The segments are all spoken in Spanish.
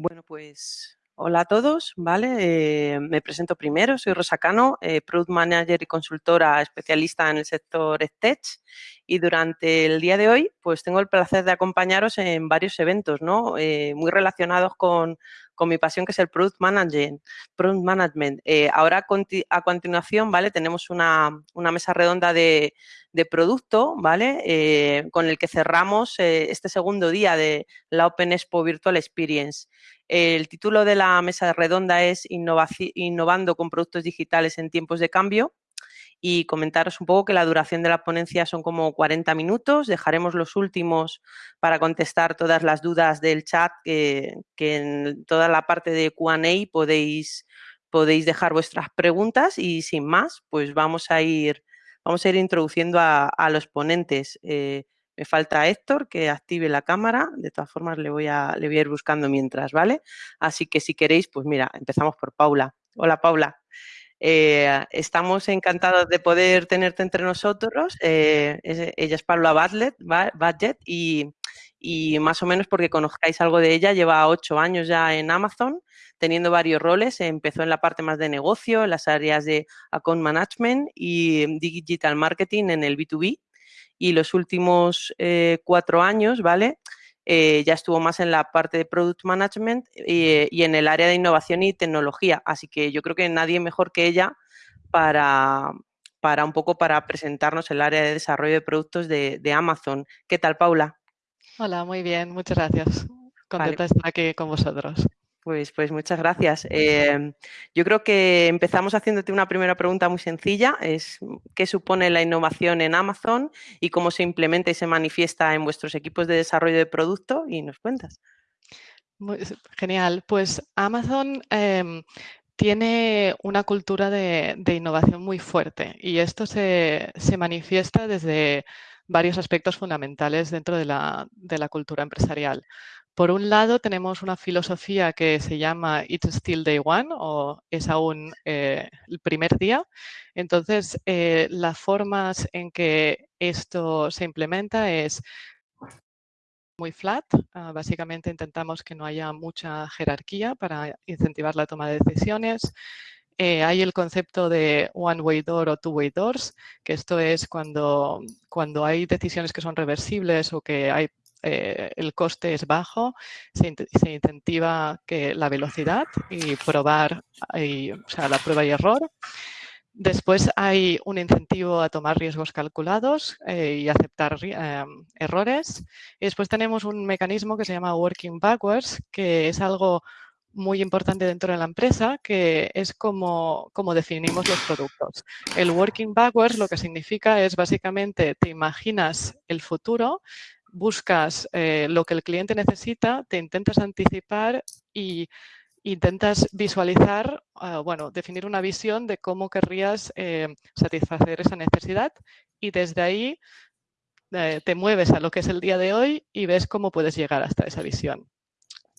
Bueno, pues hola a todos, ¿vale? Eh, me presento primero, soy Rosa Cano, eh, Product Manager y consultora especialista en el sector Tech y durante el día de hoy pues tengo el placer de acompañaros en varios eventos, ¿no? Eh, muy relacionados con, con, mi pasión que es el Product Management. Product Management. ahora a continuación, ¿vale? Tenemos una, una mesa redonda de, de producto, ¿vale? con el que cerramos este segundo día de la Open Expo Virtual Experience. El título de la mesa redonda es Innovando con productos digitales en tiempos de cambio y comentaros un poco que la duración de la ponencia son como 40 minutos. Dejaremos los últimos para contestar todas las dudas del chat que, en toda la parte de Q&A podéis, podéis dejar vuestras preguntas y sin más, pues vamos a ir, vamos a ir introduciendo a, los ponentes. Eh, me falta Héctor que active la cámara, de todas formas le voy, a, le voy a ir buscando mientras, ¿vale? Así que si queréis, pues mira, empezamos por Paula. Hola Paula. Eh, estamos encantados de poder tenerte entre nosotros. Eh, ella es Paula Badlet, Budget y, y, más o menos porque conozcáis algo de ella, lleva ocho años ya en Amazon, teniendo varios roles. Empezó en la parte más de negocio, en las áreas de account management y digital marketing en el B2B y los últimos eh, cuatro años, ¿vale? Eh, ya estuvo más en la parte de Product Management y, en el área de innovación y tecnología. Así que yo creo que nadie mejor que ella para, para un poco para presentarnos el área de desarrollo de productos de, Amazon. ¿Qué tal, Paula? Hola, muy bien, muchas gracias. Contenta de estar aquí con vosotros. Pues, pues muchas gracias. Em, yo creo que empezamos haciéndote una primera pregunta muy sencilla, es ¿qué supone la innovación en Amazon y cómo se implementa y se manifiesta en vuestros equipos de desarrollo de producto? Y nos cuentas. genial, pues Amazon em, tiene una cultura de, innovación muy fuerte y esto se, manifiesta desde varios aspectos fundamentales dentro de la, de la cultura empresarial. Por un lado, tenemos una filosofía que se llama It's Still Day One o es aún eh, el primer día. Entonces, eh, las formas en que esto se implementa es muy flat. Ah, básicamente intentamos que no haya mucha jerarquía para incentivar la toma de decisiones. Eh, hay el concepto de one-way door o two-way doors, que esto es cuando, cuando hay decisiones que son reversibles o que hay eh, el coste es bajo, se, incentiva que la velocidad y probar, o sea, la prueba y error. Después hay un incentivo a tomar riesgos calculados eh, y aceptar eh, errores. Y después tenemos un mecanismo que se llama Working Backwards, que es algo muy importante dentro de la empresa, que es como, como, definimos los productos. El working backwards lo que significa es básicamente te imaginas el futuro buscas eh, lo que el cliente necesita, te intentas anticipar y intentas visualizar, ah, bueno, definir una visión de cómo querrías eh, satisfacer esa necesidad y desde ahí eh, te mueves a lo que es el día de hoy y ves cómo puedes llegar hasta esa visión.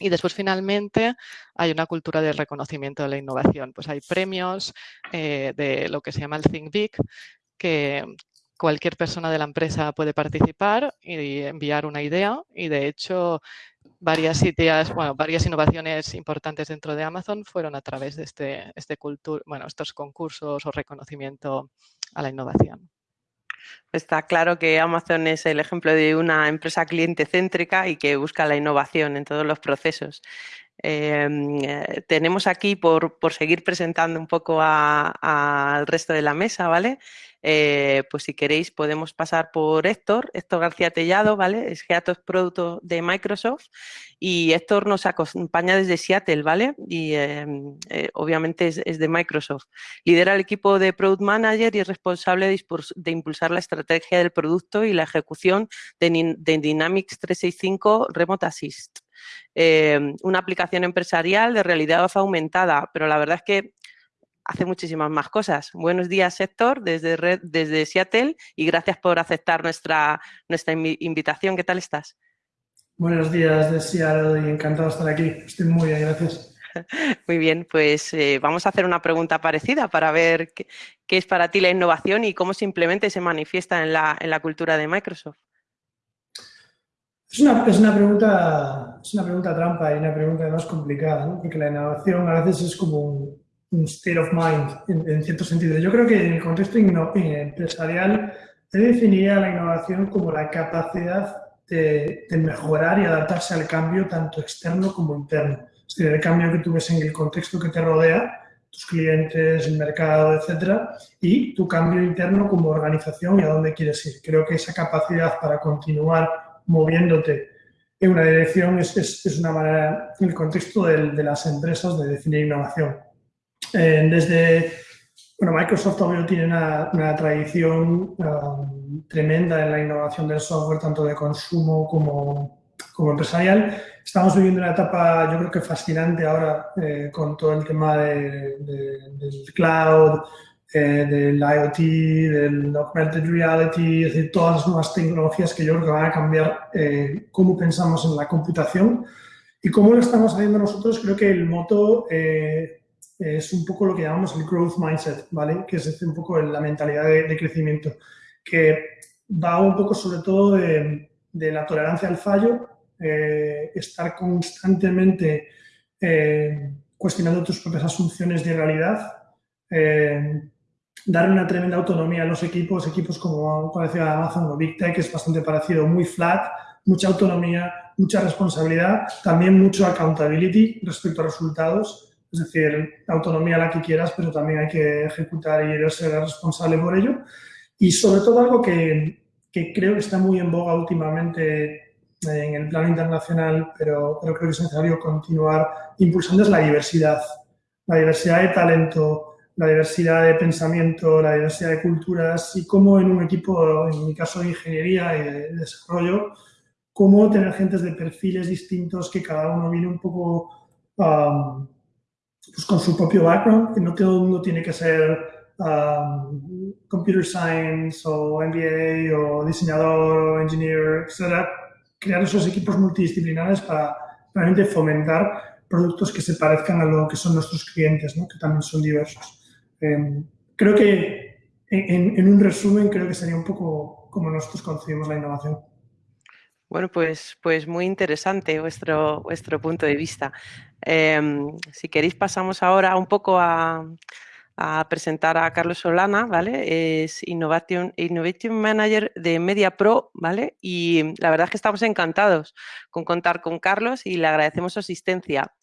Y después, finalmente, hay una cultura de reconocimiento de la innovación. Pues hay premios de lo que se llama el Think Big, que, cualquier persona de la empresa puede participar y enviar una idea y de hecho varias ideas, bueno, varias innovaciones importantes dentro de Amazon fueron a través de este, este bueno, estos concursos o reconocimiento a la innovación. Está claro que Amazon es el ejemplo de una empresa cliente céntrica y que busca la innovación en todos los procesos. Em, eh, tenemos aquí, por, seguir presentando un poco al resto de la mesa, ¿vale? Eh, pues si queréis podemos pasar por Héctor, Héctor García Tellado, ¿vale? Es Head of Product de Microsoft y Héctor nos acompaña desde Seattle, ¿vale? Y em, eh, obviamente es, de Microsoft. Lidera el equipo de Product Manager y es responsable de, impulsar la estrategia del producto y la ejecución de, de Dynamics 365 Remote Assist. Em, una aplicación empresarial de realidad aumentada, pero la verdad es que hace muchísimas más cosas. Buenos días, Héctor, desde, desde Seattle y gracias por aceptar nuestra, nuestra invitación. ¿Qué tal estás? Buenos días de Seattle y encantado de estar aquí. Estoy muy bien, gracias. Muy bien, pues eh, vamos a hacer una pregunta parecida para ver qué, es para ti la innovación y cómo simplemente se manifiesta en la, en la cultura de Microsoft. Es una, es una, pregunta, es una pregunta trampa y una pregunta más complicada, ¿no? porque la innovación a veces es como un, state of mind en, cierto sentido. Yo creo que en el contexto empresarial se definiría la innovación como la capacidad de, de, mejorar y adaptarse al cambio tanto externo como interno. Es decir, el cambio que tú ves en el contexto que te rodea tus clientes, el mercado, etcétera, y tu cambio interno como organización y a dónde quieres ir. Creo que esa capacidad para continuar moviéndote en una dirección es, es, una manera, en el contexto de, las empresas, de definir innovación. Eh, desde, bueno, Microsoft obvio tiene una, una tradición um, tremenda en la innovación del software, tanto de consumo como, como empresarial. Estamos viviendo una etapa, yo creo que fascinante ahora eh, con todo el tema de, del cloud, eh, del IoT, del augmented reality, es decir, todas las nuevas tecnologías que yo creo que van a cambiar eh, cómo pensamos en la computación y cómo lo estamos haciendo nosotros. Creo que el moto es un poco lo que llamamos el growth mindset, ¿vale? Que es un poco la mentalidad de, crecimiento, que va un poco sobre todo de, la tolerancia al fallo eh, estar constantemente eh, cuestionando tus propias asunciones de realidad, eh, dar una tremenda autonomía a los equipos, equipos como decía Amazon o Big Tech, es bastante parecido, muy flat, mucha autonomía, mucha responsabilidad, también mucho accountability respecto a resultados, es decir, autonomía la que quieras, pero también hay que ejecutar y ser responsable por ello. Y sobre todo algo que, que creo que está muy en boga últimamente en el plano internacional, pero, creo que es necesario continuar impulsando es la diversidad. La diversidad de talento, la diversidad de pensamiento, la diversidad de culturas y cómo en un equipo, en mi caso de ingeniería y de desarrollo, cómo tener gentes de perfiles distintos que cada uno viene un poco um, pues con su propio background, que no todo el mundo tiene que ser um, computer science o MBA o diseñador o engineer, etc crear esos equipos multidisciplinares para realmente fomentar productos que se parezcan a lo que son nuestros clientes, ¿no? que también son diversos. Em, creo que, en, un resumen, creo que sería un poco como nosotros concebimos la innovación. Bueno, pues, pues muy interesante vuestro, vuestro punto de vista. Em, si queréis pasamos ahora un poco a, presentar a Carlos Solana, ¿vale? Es Innovation, Innovation Manager de Media Pro, ¿vale? Y la verdad es que estamos encantados con contar con Carlos y le agradecemos su asistencia.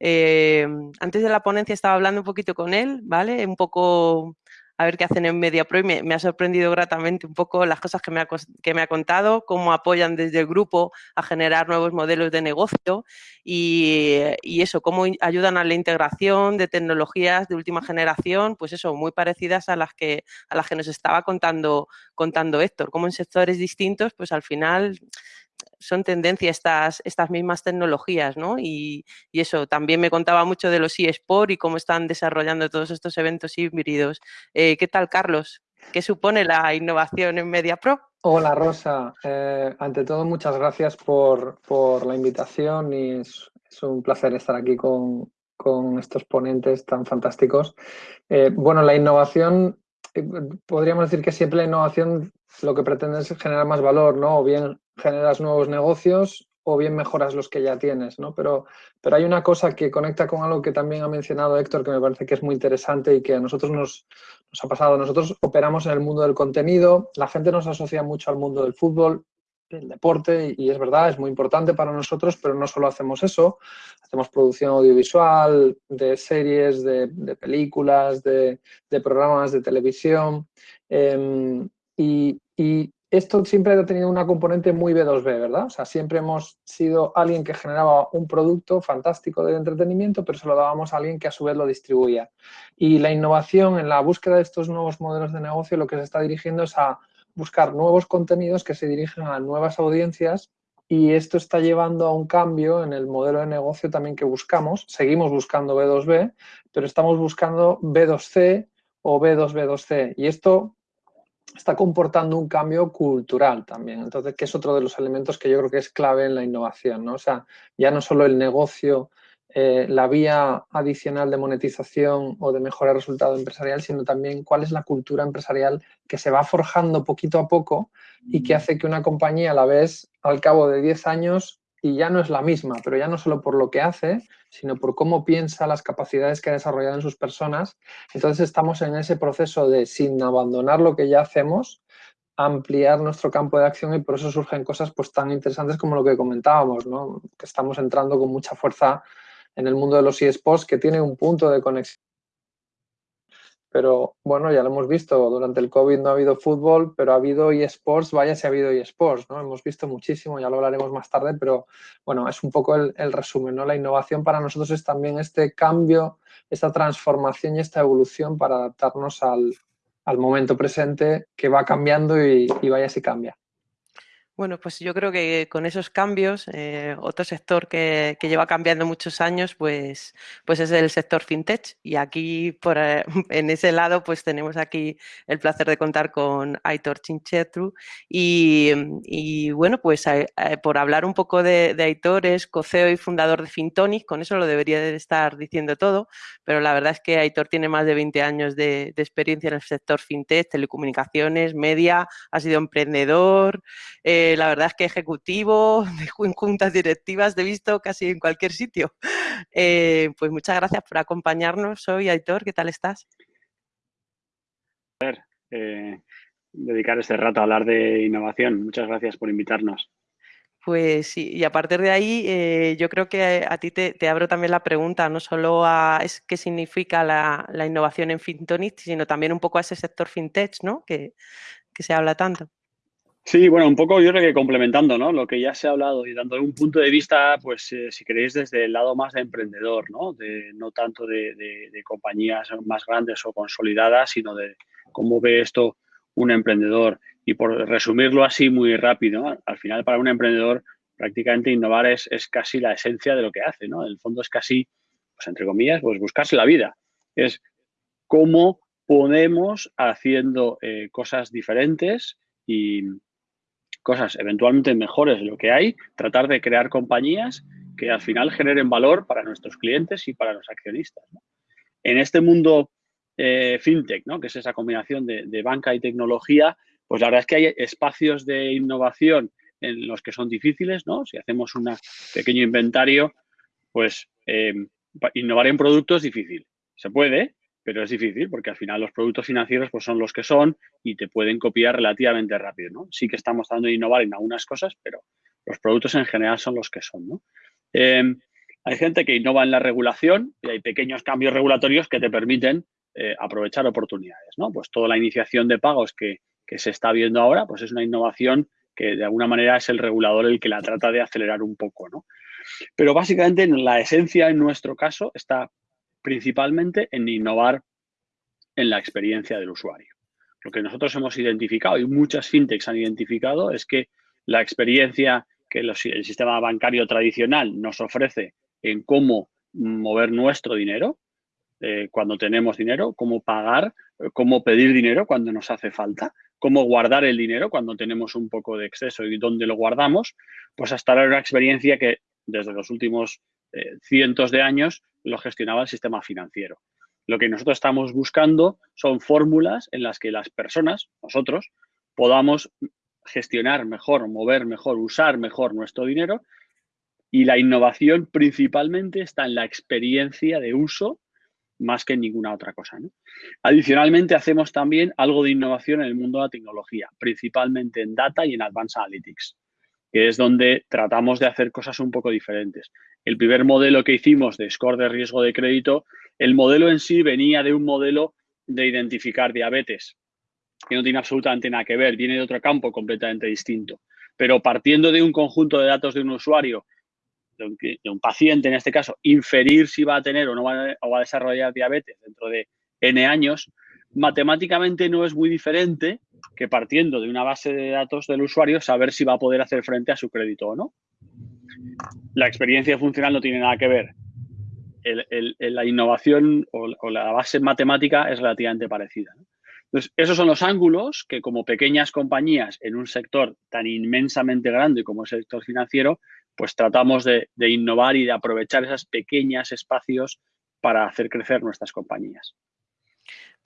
Eh, antes de la ponencia estaba hablando un poquito con él, ¿vale? Un poco a ver qué hacen en MediaPro y me, ha sorprendido gratamente un poco las cosas que me, ha, que me ha contado, cómo apoyan desde el grupo a generar nuevos modelos de negocio y, eso, cómo ayudan a la integración de tecnologías de última generación, pues eso, muy parecidas a las que, a las que nos estaba contando, contando Héctor, como en sectores distintos, pues al final son tendencia estas, estas mismas tecnologías, ¿no? Y, eso, también me contaba mucho de los eSports y cómo están desarrollando todos estos eventos híbridos. Eh, ¿Qué tal, Carlos? ¿Qué supone la innovación en MediaPro? Hola, Rosa. Eh, ante todo, muchas gracias por, la invitación y es, un placer estar aquí con, estos ponentes tan fantásticos. Eh, bueno, la innovación, podríamos decir que siempre la innovación lo que pretende es generar más valor, ¿no? O bien generas nuevos negocios o bien mejoras los que ya tienes, ¿no? Pero, pero hay una cosa que conecta con algo que también ha mencionado Héctor, que me parece que es muy interesante y que a nosotros nos, nos ha pasado. Nosotros operamos en el mundo del contenido, la gente nos asocia mucho al mundo del fútbol, del deporte, y es verdad, es muy importante para nosotros, pero no solo hacemos eso, hacemos producción audiovisual, de series, de, películas, de, programas de televisión, em, y esto siempre ha tenido una componente muy B2B, ¿verdad? O sea, siempre hemos sido alguien que generaba un producto fantástico de entretenimiento, pero se lo dábamos a alguien que a su vez lo distribuía. Y la innovación en la búsqueda de estos nuevos modelos de negocio lo que se está dirigiendo es a buscar nuevos contenidos que se dirigen a nuevas audiencias y esto está llevando a un cambio en el modelo de negocio también que buscamos. Seguimos buscando B2B, pero estamos buscando B2C o B2B2C. Y esto está comportando un cambio cultural también. Entonces, que es otro de los elementos que yo creo que es clave en la innovación, ¿no? O sea, ya no solo el negocio eh, la vía adicional de monetización o de mejora de resultado empresarial, sino también cuál es la cultura empresarial que se va forjando poquito a poco y que hace que una compañía a la vez, al cabo de 10 años, y ya no es la misma, pero ya no solo por lo que hace, sino por cómo piensa, las capacidades que ha desarrollado en sus personas. Entonces estamos en ese proceso de, sin abandonar lo que ya hacemos, ampliar nuestro campo de acción y por eso surgen cosas pues, tan interesantes como lo que comentábamos, ¿no? que estamos entrando con mucha fuerza en el mundo de los eSports, que tiene un punto de conexión pero bueno, ya lo hemos visto, durante el COVID no ha habido fútbol, pero ha habido eSports, vaya si ha habido eSports, ¿no? Hemos visto muchísimo, ya lo hablaremos más tarde, pero bueno, es un poco el, resumen, ¿no? La innovación para nosotros es también este cambio, esta transformación y esta evolución para adaptarnos al, momento presente que va cambiando y vaya si cambia. Bueno, pues yo creo que con esos cambios, eh, otro sector que, lleva cambiando muchos años, pues, pues es el sector fintech. Y aquí, por, eh, en ese lado, pues tenemos aquí el placer de contar con Aitor Chinchetru. Y, bueno, pues eh, por hablar un poco de, Aitor, es coceo y fundador de Fintonic, con eso lo debería de estar diciendo todo, pero la verdad es que Aitor tiene más de 20 años de, de experiencia en el sector fintech, telecomunicaciones, media, ha sido emprendedor la verdad es que ejecutivo, en juntas directivas, te he visto casi en cualquier sitio. Eh, pues muchas gracias por acompañarnos hoy, Aitor, ¿qué tal estás? Eh, dedicar este rato a hablar de innovación. Muchas gracias por invitarnos. Pues sí, y a partir de ahí eh, yo creo que a ti te, abro también la pregunta, no solo a es qué significa la, innovación en Fintonic, sino también un poco a ese sector fintech, ¿no? que se habla tanto. Sí, bueno, un poco yo creo que complementando ¿no? lo que ya se ha hablado y dando un punto de vista, pues eh, si queréis, desde el lado más de emprendedor, no, de, no tanto de, compañías más grandes o consolidadas, sino de cómo ve esto un emprendedor. Y por resumirlo así muy rápido, al final para un emprendedor prácticamente innovar es, es casi la esencia de lo que hace. ¿no? En el fondo es casi, pues entre comillas, pues buscarse la vida. Es cómo podemos haciendo eh, cosas diferentes y, cosas eventualmente mejores de lo que hay, tratar de crear compañías que al final generen valor para nuestros clientes y para los accionistas. En este mundo eh, fintech, ¿no? que es esa combinación de, banca y tecnología, pues la verdad es que hay espacios de innovación en los que son difíciles, ¿no? Si hacemos un pequeño inventario, pues eh, innovar en productos es difícil. Se puede, pero es difícil porque al final los productos financieros pues, son los que son y te pueden copiar relativamente rápido. ¿no? Sí que estamos dando de innovar en algunas cosas, pero los productos en general son los que son. ¿no? Em, hay gente que innova en la regulación y hay pequeños cambios regulatorios que te permiten eh, aprovechar oportunidades. ¿no? Pues toda la iniciación de pagos que, que se está viendo ahora pues es una innovación que de alguna manera es el regulador el que la trata de acelerar un poco. ¿no? Pero básicamente la esencia en nuestro caso está principalmente en innovar en la experiencia del usuario. Lo que nosotros hemos identificado y muchas fintechs han identificado es que la experiencia que el sistema bancario tradicional nos ofrece en cómo mover nuestro dinero eh, cuando tenemos dinero, cómo pagar, cómo pedir dinero cuando nos hace falta, cómo guardar el dinero cuando tenemos un poco de exceso y dónde lo guardamos, pues hasta ahora una experiencia que desde los últimos eh, cientos de años lo gestionaba el sistema financiero. Lo que nosotros estamos buscando son fórmulas en las que las personas, nosotros, podamos gestionar mejor, mover mejor, usar mejor nuestro dinero y la innovación principalmente está en la experiencia de uso más que en ninguna otra cosa. Adicionalmente, hacemos también algo de innovación en el mundo de la tecnología, principalmente en data y en advanced analytics, que es donde tratamos de hacer cosas un poco diferentes el primer modelo que hicimos de score de riesgo de crédito, el modelo en sí venía de un modelo de identificar diabetes, que no tiene absolutamente nada que ver, viene de otro campo completamente distinto. Pero partiendo de un conjunto de datos de un usuario, de un, paciente en este caso, inferir si va a tener o no va a desarrollar diabetes dentro de N años, matemáticamente no es muy diferente que partiendo de una base de datos del usuario saber si va a poder hacer frente a su crédito o no la experiencia funcional no tiene nada que ver. la innovación o, la base matemática es relativamente parecida. Entonces, esos son los ángulos que como pequeñas compañías en un sector tan inmensamente grande como el sector financiero pues tratamos de, innovar y de aprovechar esos pequeños espacios para hacer crecer nuestras compañías.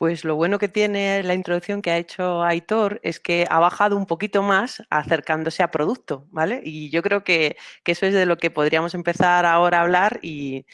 Pues lo bueno que tiene la introducción que ha hecho Aitor es que ha bajado un poquito más acercándose a producto, ¿vale? Y yo creo que, eso es de lo que podríamos empezar ahora a hablar y,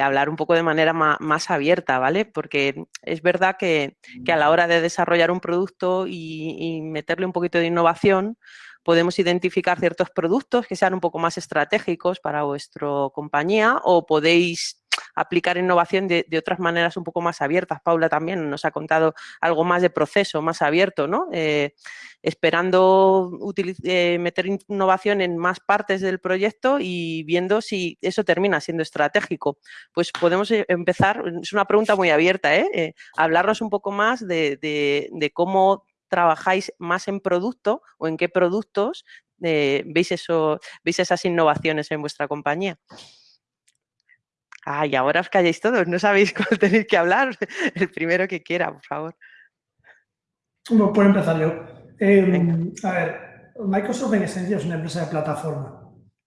hablar un poco de manera más, abierta, ¿vale? Porque es verdad que, a la hora de desarrollar un producto y meterle un poquito de innovación, podemos identificar ciertos productos que sean un poco más estratégicos para vuestra compañía o podéis aplicar innovación de, otras maneras un poco más abiertas. Paula también nos ha contado algo más de proceso, más abierto, ¿no? Eh, esperando eh, meter innovación en más partes del proyecto y viendo si eso termina siendo estratégico. Pues podemos eh, empezar, es una pregunta muy abierta, ¿eh? hablarnos un poco más de cómo trabajáis más en producto o en qué productos veis, eso, veis esas innovaciones en vuestra compañía. Ay, ahora os calláis todos, no sabéis cuál tenéis que hablar. El primero que quiera, por favor. Bueno, puedo empezar yo. Em, a ver, Microsoft en esencia es una empresa de plataforma.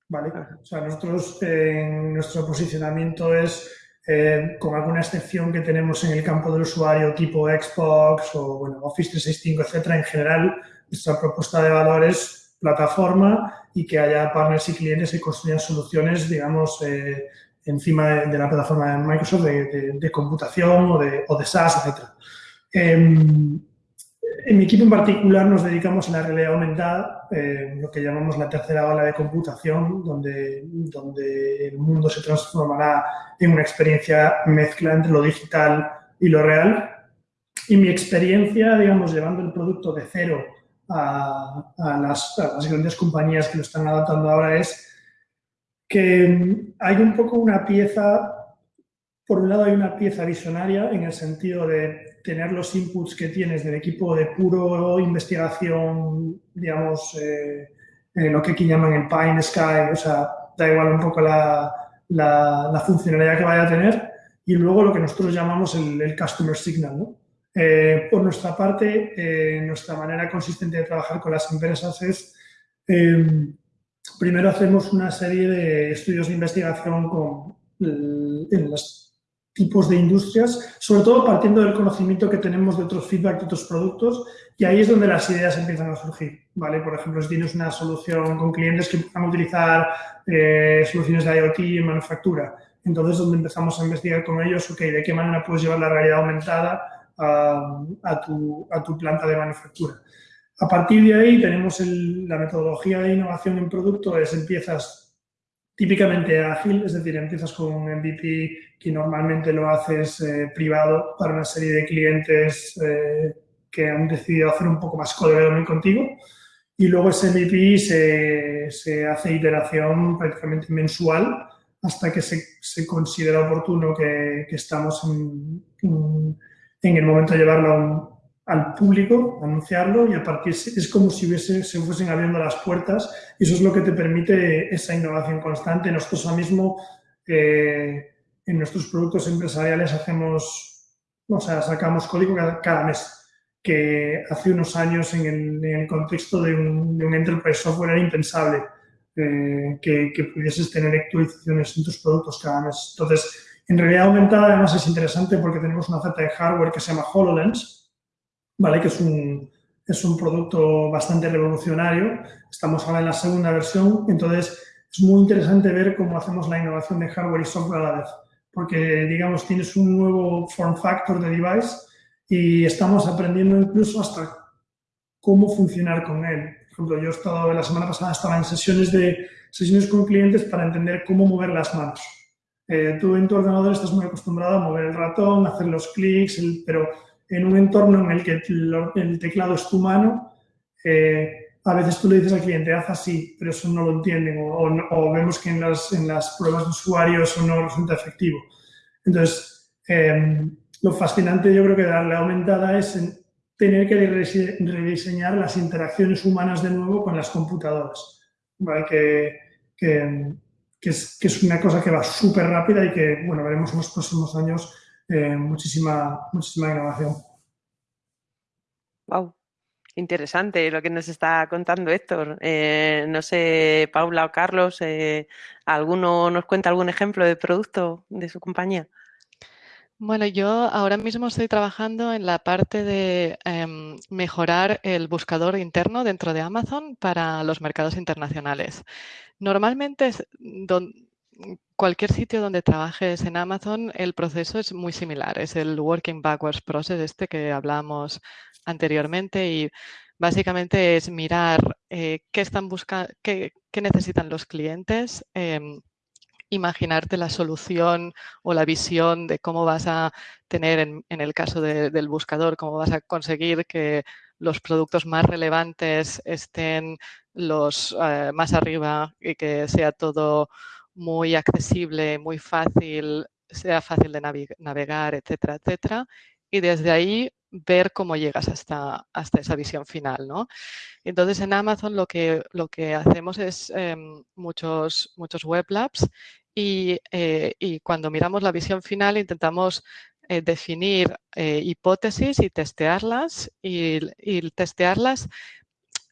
¿vale? O sea, nosotros nuestro posicionamiento es, eh, con alguna excepción que tenemos en el campo del usuario tipo Xbox o bueno, Office 365, etcétera, en general, nuestra propuesta de valor es plataforma y que haya partners y clientes que construyan soluciones, digamos, eh, encima de, la plataforma de Microsoft de, computación o de, o de SaaS, etc. Em, en mi equipo en particular nos dedicamos a la realidad aumentada, eh, lo que llamamos la tercera ola de computación, donde, donde el mundo se transformará en una experiencia mezcla entre lo digital y lo real. Y mi experiencia, digamos, llevando el producto de cero a, a, las, a las grandes compañías que lo están adaptando ahora es que hay un poco una pieza, por un lado hay una pieza visionaria en el sentido de tener los inputs que tienes del equipo de puro investigación, digamos, eh, lo que aquí llaman el Pine Sky, o sea, da igual un poco la, la, funcionalidad que vaya a tener, y luego lo que nosotros llamamos el, Customer Signal, ¿no? Eh, por nuestra parte, eh, nuestra manera consistente de trabajar con las empresas es primero hacemos una serie de estudios de investigación con, en los tipos de industrias, sobre todo partiendo del conocimiento que tenemos de otros feedback de otros productos y ahí es donde las ideas empiezan a surgir, ¿vale? Por ejemplo, si tienes una solución con clientes que van a utilizar eh, soluciones de IoT en manufactura, entonces donde empezamos a investigar con ellos, ok, ¿de qué manera puedes llevar la realidad aumentada a tu planta de manufactura? A partir de ahí tenemos la metodología de innovación en producto, es empiezas típicamente ágil, es decir, empiezas con un MVP que normalmente lo haces eh, privado para una serie de clientes eh, que han decidido hacer un poco más co contigo. Y luego ese MVP se, hace iteración prácticamente mensual hasta que se, considera oportuno que, estamos en, en, el momento de llevarlo a un, al público, anunciarlo y a partir es como si hubiese, se fuesen abriendo las puertas y eso es lo que te permite esa innovación constante. Nosotros ahora mismo eh, en nuestros productos empresariales hacemos, o sea, sacamos código cada, mes, que hace unos años en el, contexto de un, enterprise software era impensable eh, que, que, pudieses tener actualizaciones en tus productos cada mes. Entonces, en realidad aumentada además es interesante porque tenemos una oferta de hardware que se llama HoloLens, ¿vale? que es un, es un producto bastante revolucionario. Estamos ahora en la segunda versión, entonces es muy interesante ver cómo hacemos la innovación de hardware y software a la vez, porque, digamos, tienes un nuevo form factor de device y estamos aprendiendo incluso hasta cómo funcionar con él. Por ejemplo, yo he estado, la semana pasada estaba en sesiones, de, sesiones con clientes para entender cómo mover las manos. Eh, tú en tu ordenador estás muy acostumbrado a mover el ratón, hacer los clics, pero en un entorno en el que el teclado es tu mano, eh, a veces tú le dices al cliente, haz así, pero eso no lo entienden o, vemos que en las, en las, pruebas de usuario eso no resulta efectivo. Entonces, em, lo fascinante yo creo que darle aumentada es tener que rediseñar las interacciones humanas de nuevo con las computadoras, que, que, que, es, que es una cosa que va súper rápida y que, bueno, veremos en los próximos años eh, muchísima, muchísima innovación. Wow. Interesante lo que nos está contando Héctor. Eh, no sé, Paula o Carlos, eh, ¿alguno nos cuenta algún ejemplo de producto de su compañía? Bueno, yo ahora mismo estoy trabajando en la parte de em, mejorar el buscador interno dentro de Amazon para los mercados internacionales. Normalmente, cualquier sitio donde trabajes en Amazon, el proceso es muy similar. Es el Working Backwards Process este que hablamos anteriormente y básicamente es mirar eh, qué están buscando, qué, necesitan los clientes, em, imaginarte la solución o la visión de cómo vas a tener, en, el caso del buscador, cómo vas a conseguir que los productos más relevantes estén los eh, más arriba y que sea todo muy accesible, muy fácil, sea fácil de navegar, etcétera, etcétera. Y desde ahí ver cómo llegas hasta, hasta esa visión final. ¿no? Entonces en Amazon lo que, lo que hacemos es em, muchos, muchos web labs y, eh, y, cuando miramos la visión final intentamos eh, definir eh, hipótesis y testearlas y, y testearlas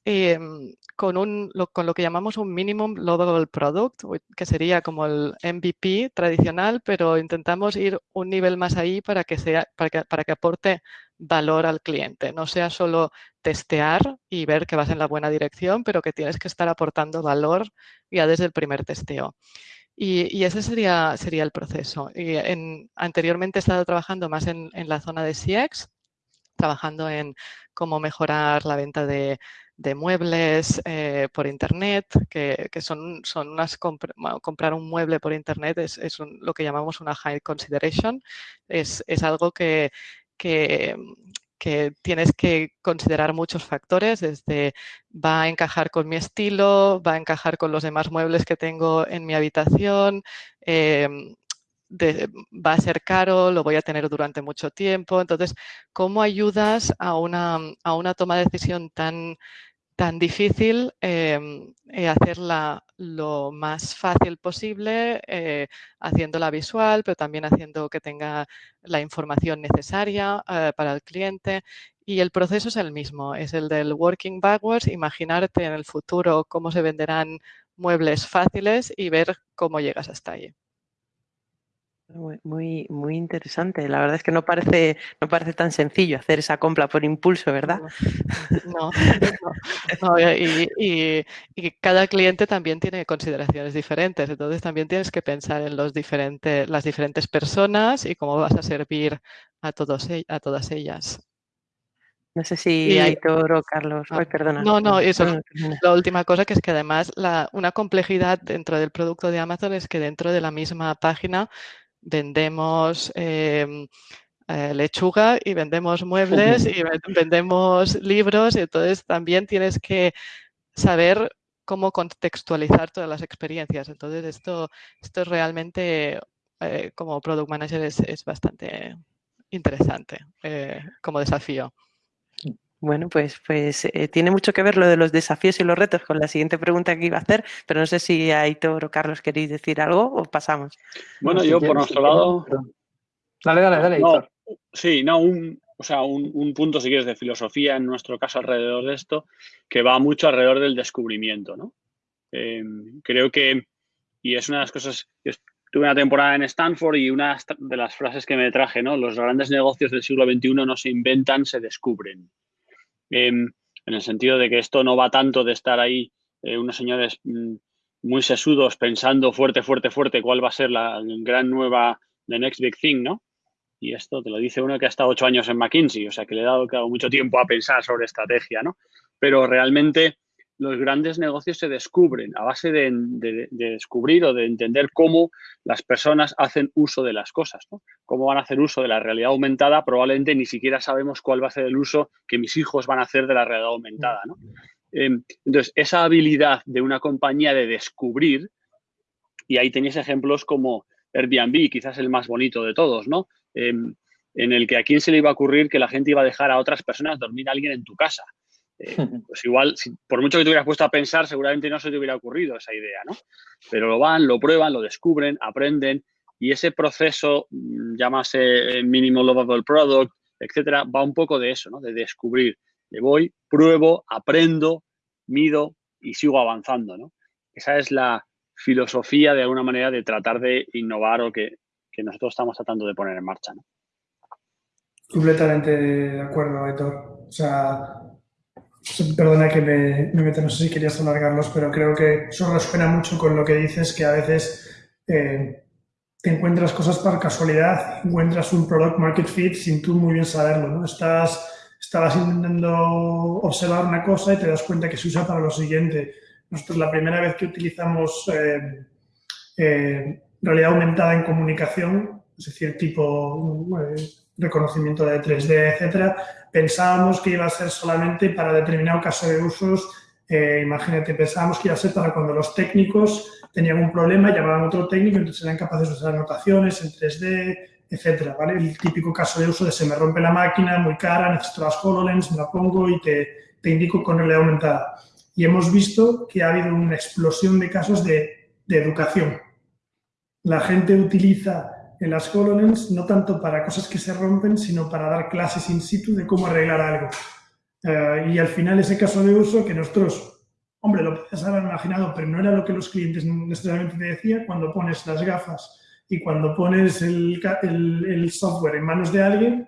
Em, con, un, lo, con lo que llamamos un Minimum Lovable Product, que sería como el MVP tradicional, pero intentamos ir un nivel más ahí para que, sea, para que, para que aporte valor al cliente. No sea solo testear y ver que vas en la buena dirección, pero que tienes que estar aportando valor ya desde el primer testeo. Y, ese sería, sería el proceso. Y en, anteriormente he estado trabajando más en, en la zona de CX, trabajando en cómo mejorar la venta de, de muebles eh, por internet, que, son, son unas comprar un mueble por internet es, lo que llamamos una high consideration. Es, algo que, que, tienes que considerar muchos factores, desde va a encajar con mi estilo, va a encajar con los demás muebles que tengo en mi habitación, va a ser caro, lo voy a tener durante mucho tiempo. Entonces, ¿cómo ayudas a una, a una toma de decisión tan, tan difícil em, eh, hacerla lo más fácil posible, eh, haciéndola visual, pero también haciendo que tenga la información necesaria eh, para el cliente. Y el proceso es el mismo, es el del working backwards, imaginarte en el futuro cómo se venderán muebles fáciles y ver cómo llegas hasta allí. Muy, muy interesante. La verdad es que no parece, no parece tan sencillo hacer esa compra por impulso, ¿verdad? No, y, cada cliente también tiene consideraciones diferentes. Entonces también tienes que pensar en los diferentes, las diferentes personas y cómo vas a servir a, todos, e, a todas ellas. No sé si Aitor o Carlos. No, perdona. No, no, eso es la última cosa, que es que además la, una complejidad dentro del producto de Amazon es que dentro de la misma página vendemos em, eh, lechuga y vendemos muebles y vendemos libros y entonces también tienes que saber cómo contextualizar todas las experiencias. Entonces esto, esto es realmente, eh, como Product Manager, es, bastante interesante eh, como desafío. Bueno, pues, pues tiene mucho que ver lo de los desafíos y los retos con la siguiente pregunta que iba a hacer, pero no sé si Aitor o Carlos queréis decir algo o pasamos. Bueno, yo por nuestro lado... Dale, dale, dale, Aitor. sí, no, un, o sea, un, punto, si quieres, de filosofía en nuestro caso alrededor de esto, que va mucho alrededor del descubrimiento, ¿no? Em, creo que, y es una de las cosas, tuve una temporada en Stanford y una de las frases que me traje, ¿no? Los grandes negocios del siglo XXI no se inventan, se descubren. Em, en el sentido de que esto no va tanto de estar ahí eh, unos señores mm, muy sesudos pensando fuerte, fuerte, fuerte cuál va a ser la gran nueva, the next big thing, ¿no? Y esto te lo dice uno que ha estado ocho años en McKinsey, o sea que le he dado, mucho tiempo a pensar sobre estrategia, ¿no? Pero realmente los grandes negocios se descubren a base de, descubrir o de entender cómo las personas hacen uso de las cosas, ¿no? Cómo van a hacer uso de la realidad aumentada, probablemente ni siquiera sabemos cuál va a ser el uso que mis hijos van a hacer de la realidad aumentada. Em, entonces, esa habilidad de una compañía de descubrir, y ahí tenéis ejemplos como Airbnb, quizás el más bonito de todos, ¿no? Em, en el que a quién se le iba a ocurrir que la gente iba a dejar a otras personas dormir a alguien en tu casa. Eh, pues igual, por mucho que te hubieras puesto a pensar, seguramente no se te hubiera ocurrido esa idea, ¿no? Pero lo van, lo prueban, lo descubren, aprenden y ese proceso, mm, llámase Minimal Lovable Product, etcétera, va un poco de eso, ¿no? De descubrir. que voy, pruebo, aprendo, mido y sigo avanzando, ¿no? Esa es la filosofía de alguna manera de tratar de innovar o que, nosotros estamos tratando de poner en marcha, ¿no? Completamente de acuerdo, Héctor. O sea, perdona que me, me meta, no sé si querías alargarlos, pero creo que eso resuena mucho con lo que dices, que a veces eh, te encuentras cosas por casualidad, encuentras un product market fit sin tú muy bien saberlo, ¿no? Estás, estabas intentando observar una cosa y te das cuenta que se usa para lo siguiente. Nosotros la primera vez que utilizamos eh, eh, realidad aumentada en comunicación, es decir, tipo reconocimiento de 3D, etcétera, pensábamos que iba a ser solamente para determinado caso de usos. Eh, imagínate, pensábamos que iba a ser para cuando los técnicos tenían un problema, llamaban a otro técnico, entonces eran capaces de usar anotaciones en 3D, etcétera, ¿vale? El típico caso de uso de se me rompe la máquina, muy cara, necesito las HoloLens, me la pongo y te, te indico con realidad aumentada. Y hemos visto que ha habido una explosión de casos de, de educación. La gente utiliza en las HoloLens no tanto para cosas que se rompen, sino para dar clases in situ de cómo arreglar algo. Eh, y al final ese caso de uso que nosotros, hombre, lo podías haber imaginado, pero no era lo que los clientes necesariamente te decían, cuando pones las gafas y cuando pones el, el, software en manos de alguien,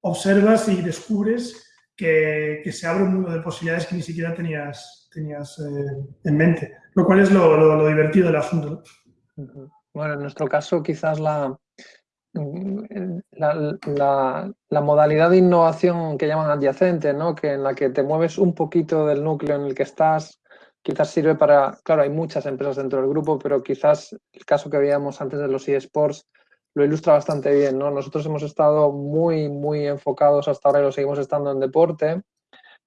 observas y descubres que, que, se abre un mundo de posibilidades que ni siquiera tenías, tenías eh, en mente, lo cual es lo, lo, divertido del asunto. Bueno, en nuestro caso quizás la, la, modalidad de innovación que llaman adyacente, ¿no? que en la que te mueves un poquito del núcleo en el que estás, quizás sirve para, claro, hay muchas empresas dentro del grupo, pero quizás el caso que veíamos antes de los eSports lo ilustra bastante bien. ¿no? Nosotros hemos estado muy, muy enfocados hasta ahora y lo seguimos estando en deporte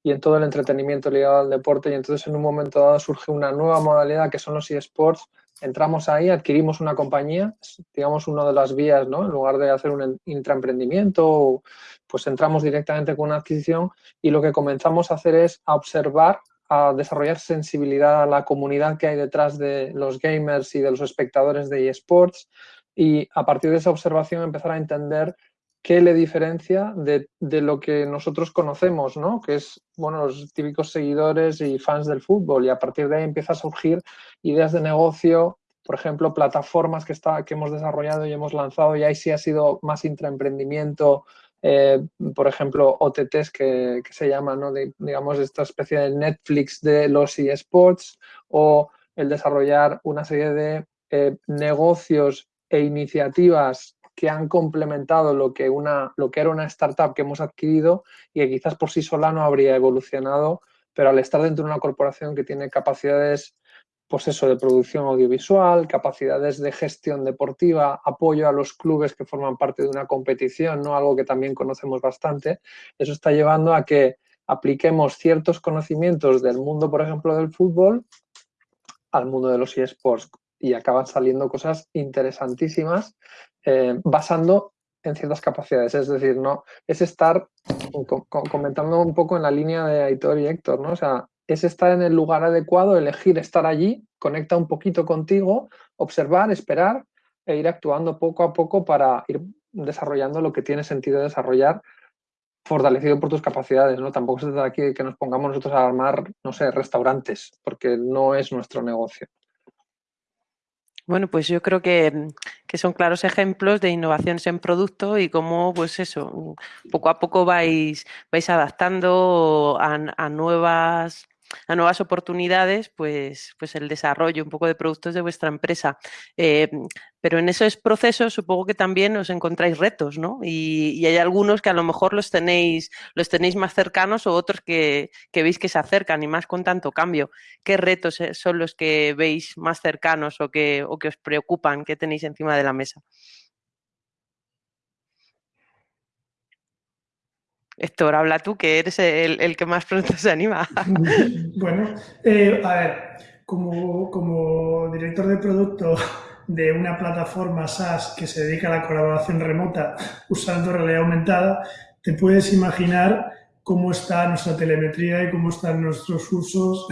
y en todo el entretenimiento ligado al deporte y entonces en un momento dado surge una nueva modalidad que son los eSports entramos ahí, adquirimos una compañía, digamos una de las vías, ¿no? En lugar de hacer un intraemprendimiento, pues entramos directamente con una adquisición y lo que comenzamos a hacer es a observar, a desarrollar sensibilidad a la comunidad que hay detrás de los gamers y de los espectadores de eSports y a partir de esa observación empezar a entender qué le diferencia de, de, lo que nosotros conocemos, ¿no? Que es, bueno, los típicos seguidores y fans del fútbol y a partir de ahí empieza a surgir ideas de negocio, por ejemplo, plataformas que, está, que hemos desarrollado y hemos lanzado y ahí sí ha sido más intraemprendimiento, eh, por ejemplo, OTTs que, que se llaman, ¿no? Digamos, esta especie de Netflix de los eSports o el desarrollar una serie de eh, negocios e iniciativas que han complementado lo que, una, lo que era una startup que hemos adquirido y que quizás por sí sola no habría evolucionado, pero al estar dentro de una corporación que tiene capacidades pues eso, de producción audiovisual, capacidades de gestión deportiva, apoyo a los clubes que forman parte de una competición, ¿no? algo que también conocemos bastante, eso está llevando a que apliquemos ciertos conocimientos del mundo, por ejemplo, del fútbol al mundo de los eSports y acaban saliendo cosas interesantísimas eh, basando en ciertas capacidades. Es decir, no es estar comentando un poco en la línea de Aitor y Héctor, ¿no? O sea, es estar en el lugar adecuado, elegir estar allí, conecta un poquito contigo, observar, esperar e ir actuando poco a poco para ir desarrollando lo que tiene sentido desarrollar fortalecido por tus capacidades, ¿no? Tampoco se trata aquí de que nos pongamos nosotros a armar, no sé, restaurantes, porque no es nuestro negocio. Bueno, pues yo creo que, son claros ejemplos de innovaciones en producto y cómo, pues eso, poco a poco vais, vais adaptando a nuevas a nuevas oportunidades, pues, pues el desarrollo un poco de productos de vuestra empresa. Eh, pero en esos procesos supongo que también os encontráis retos, ¿no? Y, hay algunos que a lo mejor los tenéis, los tenéis más cercanos o otros que, veis que se acercan y más con tanto cambio. ¿Qué retos eh, son los que veis más cercanos o que, o que os preocupan, que tenéis encima de la mesa? Héctor, habla tú, que eres el, que más pronto se anima. bueno, eh, a ver, como, como, director de producto de una plataforma SaaS que se dedica a la colaboración remota usando realidad aumentada, te puedes imaginar cómo está nuestra telemetría y cómo están nuestros usos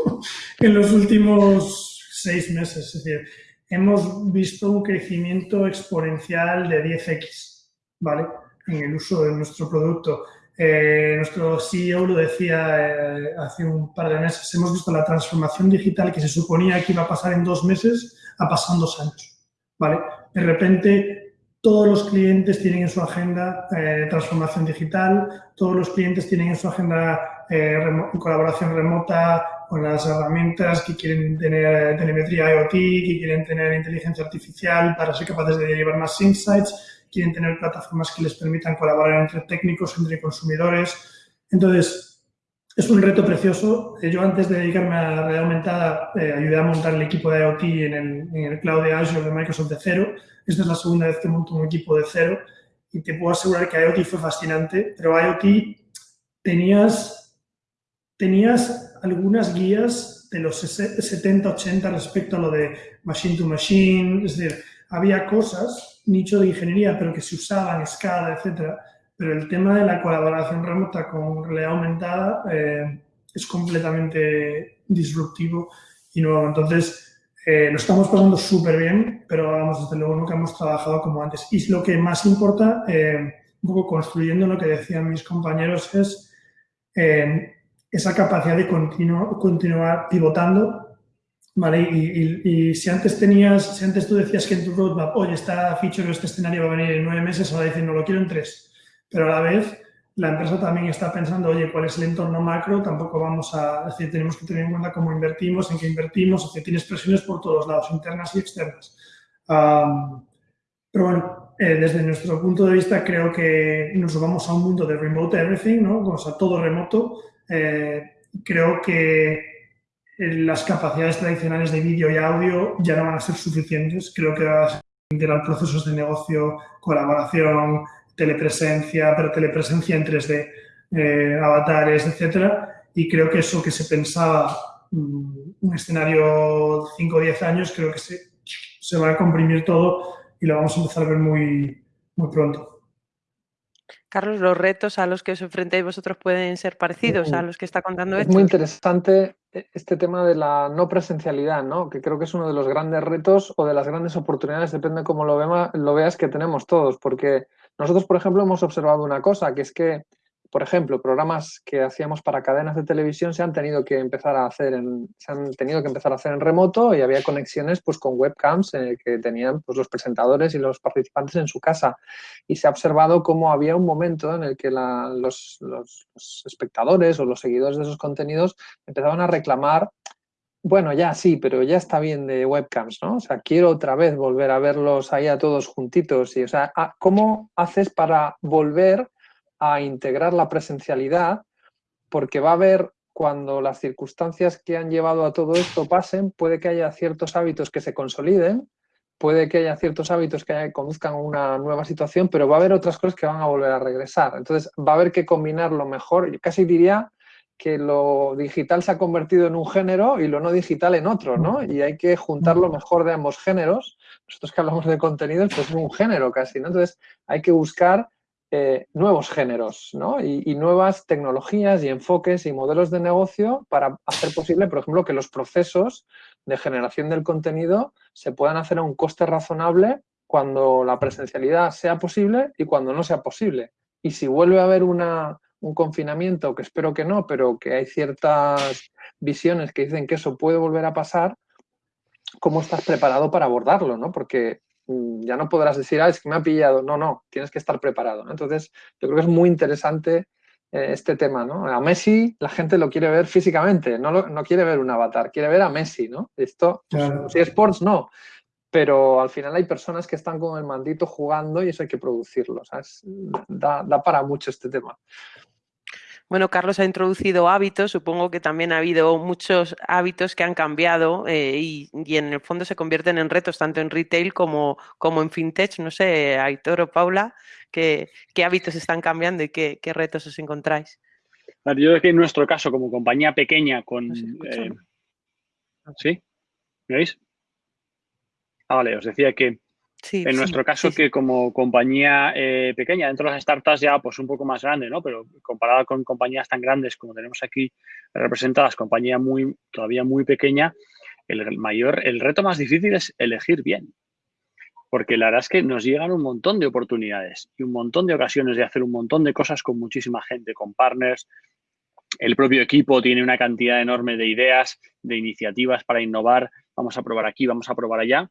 en los últimos seis meses. Es decir, hemos visto un crecimiento exponencial de 10x, ¿vale? En el uso de nuestro producto. nuestro CEO lo decía hace un par de meses, hemos visto la transformación digital que se suponía que iba a pasar en dos meses, ha pasado en dos años. ¿vale? De repente todos los clientes tienen en su agenda eh, transformación digital, todos los clientes tienen en su agenda eh, colaboración remota con las herramientas que quieren tener telemetría IoT, que quieren tener inteligencia artificial para ser capaces de llevar más insights, quieren tener plataformas que les permitan colaborar entre técnicos, entre consumidores. Entonces, es un reto precioso. Yo antes de dedicarme a la realidad aumentada eh, ayudé a montar el equipo de IoT en el, en el cloud de Azure de Microsoft de cero esta es la segunda vez que monto un equipo de cero y te puedo asegurar que IoT fue fascinante, pero IoT tenías, tenías algunas guías de los 70, 80 respecto a lo de machine to machine, es decir, había cosas, nicho de ingeniería, pero que se usaban, escala, etcétera, pero el tema de la colaboración remota con realidad aumentada eh, es completamente disruptivo y nuevo. Entonces, eh, lo estamos pasando súper bien, pero vamos, desde luego nunca hemos trabajado como antes. Y lo que más importa, eh, un poco construyendo lo que decían mis compañeros, es eh, esa capacidad de continuar pivotando, ¿vale? Y, si antes tenías, si antes tú decías que en tu roadmap, oye, esta feature o este escenario va a venir en nueve meses, ahora dicen, no, lo quiero en tres. Pero a la vez, la empresa también está pensando, oye, ¿cuál es el entorno macro? Tampoco vamos a decir, tenemos que tener en cuenta cómo invertimos, en qué invertimos, que tienes presiones por todos lados, internas y externas. pero bueno, eh, desde nuestro punto de vista creo que nos vamos a un mundo de remote everything, ¿no? O sea, todo remoto. Eh, creo que las capacidades tradicionales de vídeo y audio ya no van a ser suficientes. Creo que va a ser integrar procesos de negocio, colaboración, telepresencia, pero telepresencia en 3D, eh, avatares, etcétera. Y creo que eso que se pensaba mm, un escenario 5 o 10 años, creo que se, se va a comprimir todo y lo vamos a empezar a ver muy, muy pronto. Carlos, los retos a los que os enfrentáis vosotros pueden ser parecidos a los que está contando Es muy interesante eh, este tema de la no presencialidad, ¿no? que creo que es uno de los grandes retos o de las grandes oportunidades, depende de cómo lo, lo veas, que tenemos todos, porque nosotros, por ejemplo, hemos observado una cosa, que es que, por ejemplo, programas que hacíamos para cadenas de televisión se han tenido que empezar a hacer en, se han tenido que empezar a hacer en remoto y había conexiones pues, con webcams que tenían pues, los presentadores y los participantes en su casa. Y se ha observado cómo había un momento en el que los, los espectadores o los seguidores de esos contenidos empezaban a reclamar bueno, ya sí, pero ya está bien de webcams, ¿no? O sea, quiero otra vez volver a verlos ahí a todos juntitos. Y, o sea, ¿cómo haces para volver a integrar la presencialidad? Porque va a haber, cuando las circunstancias que han llevado a todo esto pasen, puede que haya ciertos hábitos que se consoliden, puede que haya ciertos hábitos que conduzcan a una nueva situación, pero va a haber otras cosas que van a volver a regresar. Entonces, va a haber que combinarlo mejor. Yo casi diría que lo digital se ha convertido en un género y lo no digital en otro, ¿no? Y hay que juntar lo mejor de ambos géneros. Nosotros que hablamos de contenidos, pues es un género casi, ¿no? Entonces hay que buscar eh, nuevos géneros, ¿no? Y, nuevas tecnologías y enfoques y modelos de negocio para hacer posible, por ejemplo, que los procesos de generación del contenido se puedan hacer a un coste razonable cuando la presencialidad sea posible y cuando no sea posible. Y si vuelve a haber una, un confinamiento, que espero que no, pero que hay ciertas visiones que dicen que eso puede volver a pasar, ¿cómo estás preparado para abordarlo? ¿no? Porque ya no podrás decir, ah, es que me ha pillado. No, no, tienes que estar preparado. Entonces, yo creo que es muy interesante eh, este tema. ¿no? A Messi la gente lo quiere ver físicamente, no, no quiere ver un avatar, quiere ver a Messi. ¿no? Esto, pues, si es sports, no pero al final hay personas que están con el mandito jugando y eso hay que producirlo. Da, da, para mucho este tema. Bueno, Carlos ha introducido hábitos, supongo que también ha habido muchos hábitos que han cambiado eh, y, en el fondo se convierten en retos tanto en retail como, como en fintech. No sé, Aitor o Paula, ¿qué, qué hábitos están cambiando y qué, qué, retos os encontráis? Yo creo que en nuestro caso, como compañía pequeña con... Eh, ¿Sí? ¿Me veis? Ah, vale, os decía que en nuestro caso, que como compañía eh, pequeña, dentro de las startups ya pues un poco más grande, ¿no? Pero comparada con compañías tan grandes como tenemos aquí representadas, compañía muy, todavía muy pequeña, el mayor, el reto más difícil es elegir bien. porque la verdad es que nos llegan un montón de oportunidades y un montón de ocasiones de hacer un montón de cosas con muchísima gente, con partners. El propio equipo tiene una cantidad enorme de ideas, de iniciativas para innovar. Vamos a probar aquí, vamos a probar allá.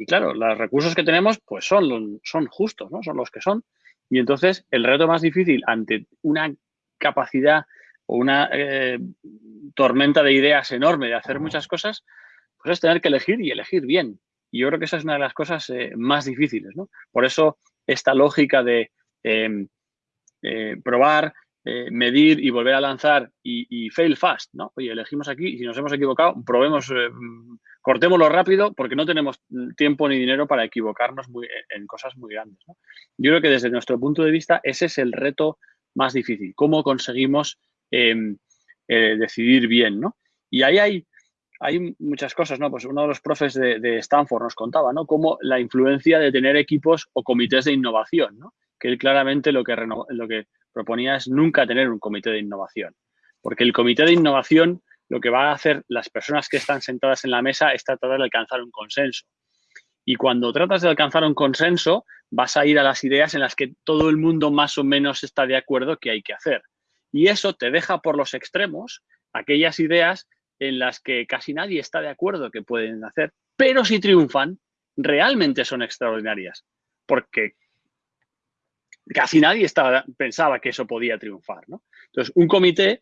Y claro, los recursos que tenemos pues son, son justos, ¿no? Son los que son. Y entonces el reto más difícil ante una capacidad o una eh, tormenta de ideas enorme de hacer muchas cosas, pues es tener que elegir y elegir bien. Y yo creo que esa es una de las cosas eh, más difíciles, ¿no? Por eso esta lógica de em, eh, probar, medir y volver a lanzar y, fail fast, ¿no? Oye, elegimos aquí y si nos hemos equivocado, probemos cortémoslo rápido porque no tenemos tiempo ni dinero para equivocarnos en cosas muy grandes. Yo creo que desde nuestro punto de vista ese es el reto más difícil, cómo conseguimos em, eh, decidir bien. ¿no? Y ahí hay, hay muchas cosas, ¿no? Pues uno de los profes de, Stanford nos contaba, ¿no? Cómo la influencia de tener equipos o comités de innovación, ¿no? Que él claramente lo que, lo que proponía es nunca tener un comité de innovación. Porque el comité de innovación lo que va a hacer las personas que están sentadas en la mesa es tratar de alcanzar un consenso. Y cuando tratas de alcanzar un consenso, vas a ir a las ideas en las que todo el mundo más o menos está de acuerdo que hay que hacer. Y eso te deja por los extremos aquellas ideas en las que casi nadie está de acuerdo que pueden hacer, pero si triunfan, realmente son extraordinarias, porque casi nadie pensaba que eso podía triunfar. Entonces, un comité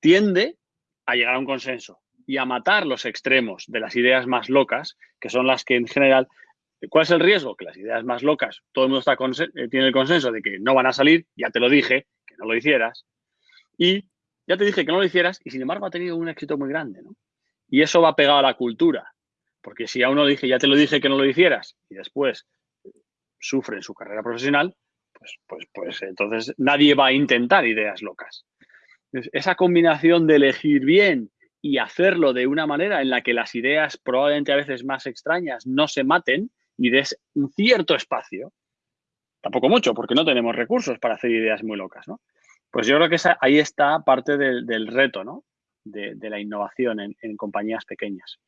tiende a llegar a un consenso y a matar los extremos de las ideas más locas, que son las que en general... ¿Cuál es el riesgo? Que las ideas más locas, todo el mundo está eh, tiene el consenso de que no van a salir, ya te lo dije, que no lo hicieras, y ya te dije que no lo hicieras y sin embargo ha tenido un éxito muy grande, ¿no? Y eso va pegado a la cultura, porque si a uno dije, ya te lo dije que no lo hicieras y después sufre en su carrera profesional, pues, pues, pues entonces nadie va a intentar ideas locas. Esa combinación de elegir bien y hacerlo de una manera en la que las ideas probablemente a veces más extrañas no se maten y des un cierto espacio, tampoco mucho porque no tenemos recursos para hacer ideas muy locas, ¿no? Pues yo creo que ahí está parte del, reto, ¿no? De, la innovación en compañías pequeñas.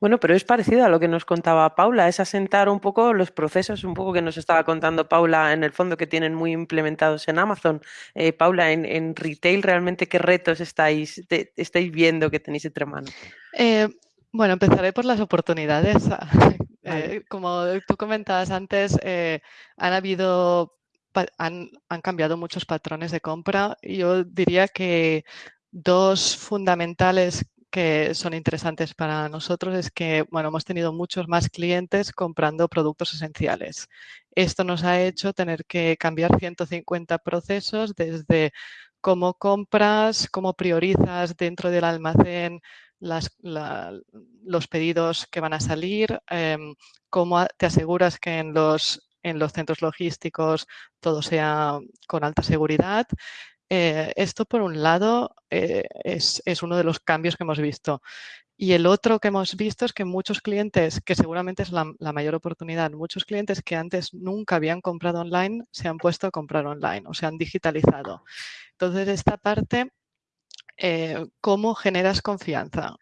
Bueno, pero es parecido a lo que nos contaba Paula, es asentar un poco los procesos, un poco que nos estaba contando Paula en el fondo que tienen muy implementados en Amazon. Eh, Paula, en, retail, ¿realmente qué retos estáis, estáis viendo que tenéis entre manos? Eh, bueno, empezaré por las oportunidades. Eh, como tú comentabas antes, han habido, han, han cambiado muchos patrones de compra. Yo diría que dos fundamentales que son interesantes para nosotros es que bueno, hemos tenido muchos más clientes comprando productos esenciales. Esto nos ha hecho tener que cambiar 150 procesos desde cómo compras, cómo priorizas dentro del almacén los pedidos que van a salir, em, cómo te aseguras que en los, en los centros logísticos todo sea con alta seguridad eh, esto, por un lado, eh, es, uno de los cambios que hemos visto. Y el otro que hemos visto es que muchos clientes, que seguramente es la, mayor oportunidad, muchos clientes que antes nunca habían comprado online, se han puesto a comprar online o se han digitalizado. Entonces, esta parte, eh, ¿cómo generas confianza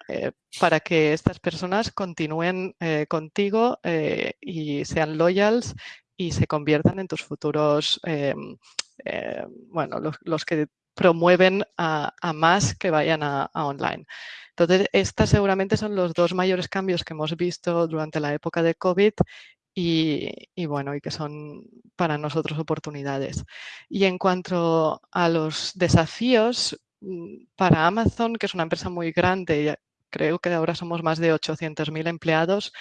para que estas personas continúen contigo y sean loyals y se conviertan en tus futuros em, eh, bueno, los, que promueven a, más que vayan a, online. Entonces, estos seguramente son los dos mayores cambios que hemos visto durante la época de COVID y, bueno, y que son para nosotros oportunidades. Y en cuanto a los desafíos, mm, para Amazon, que es una empresa muy grande, creo que ahora somos más de 800.000 empleados,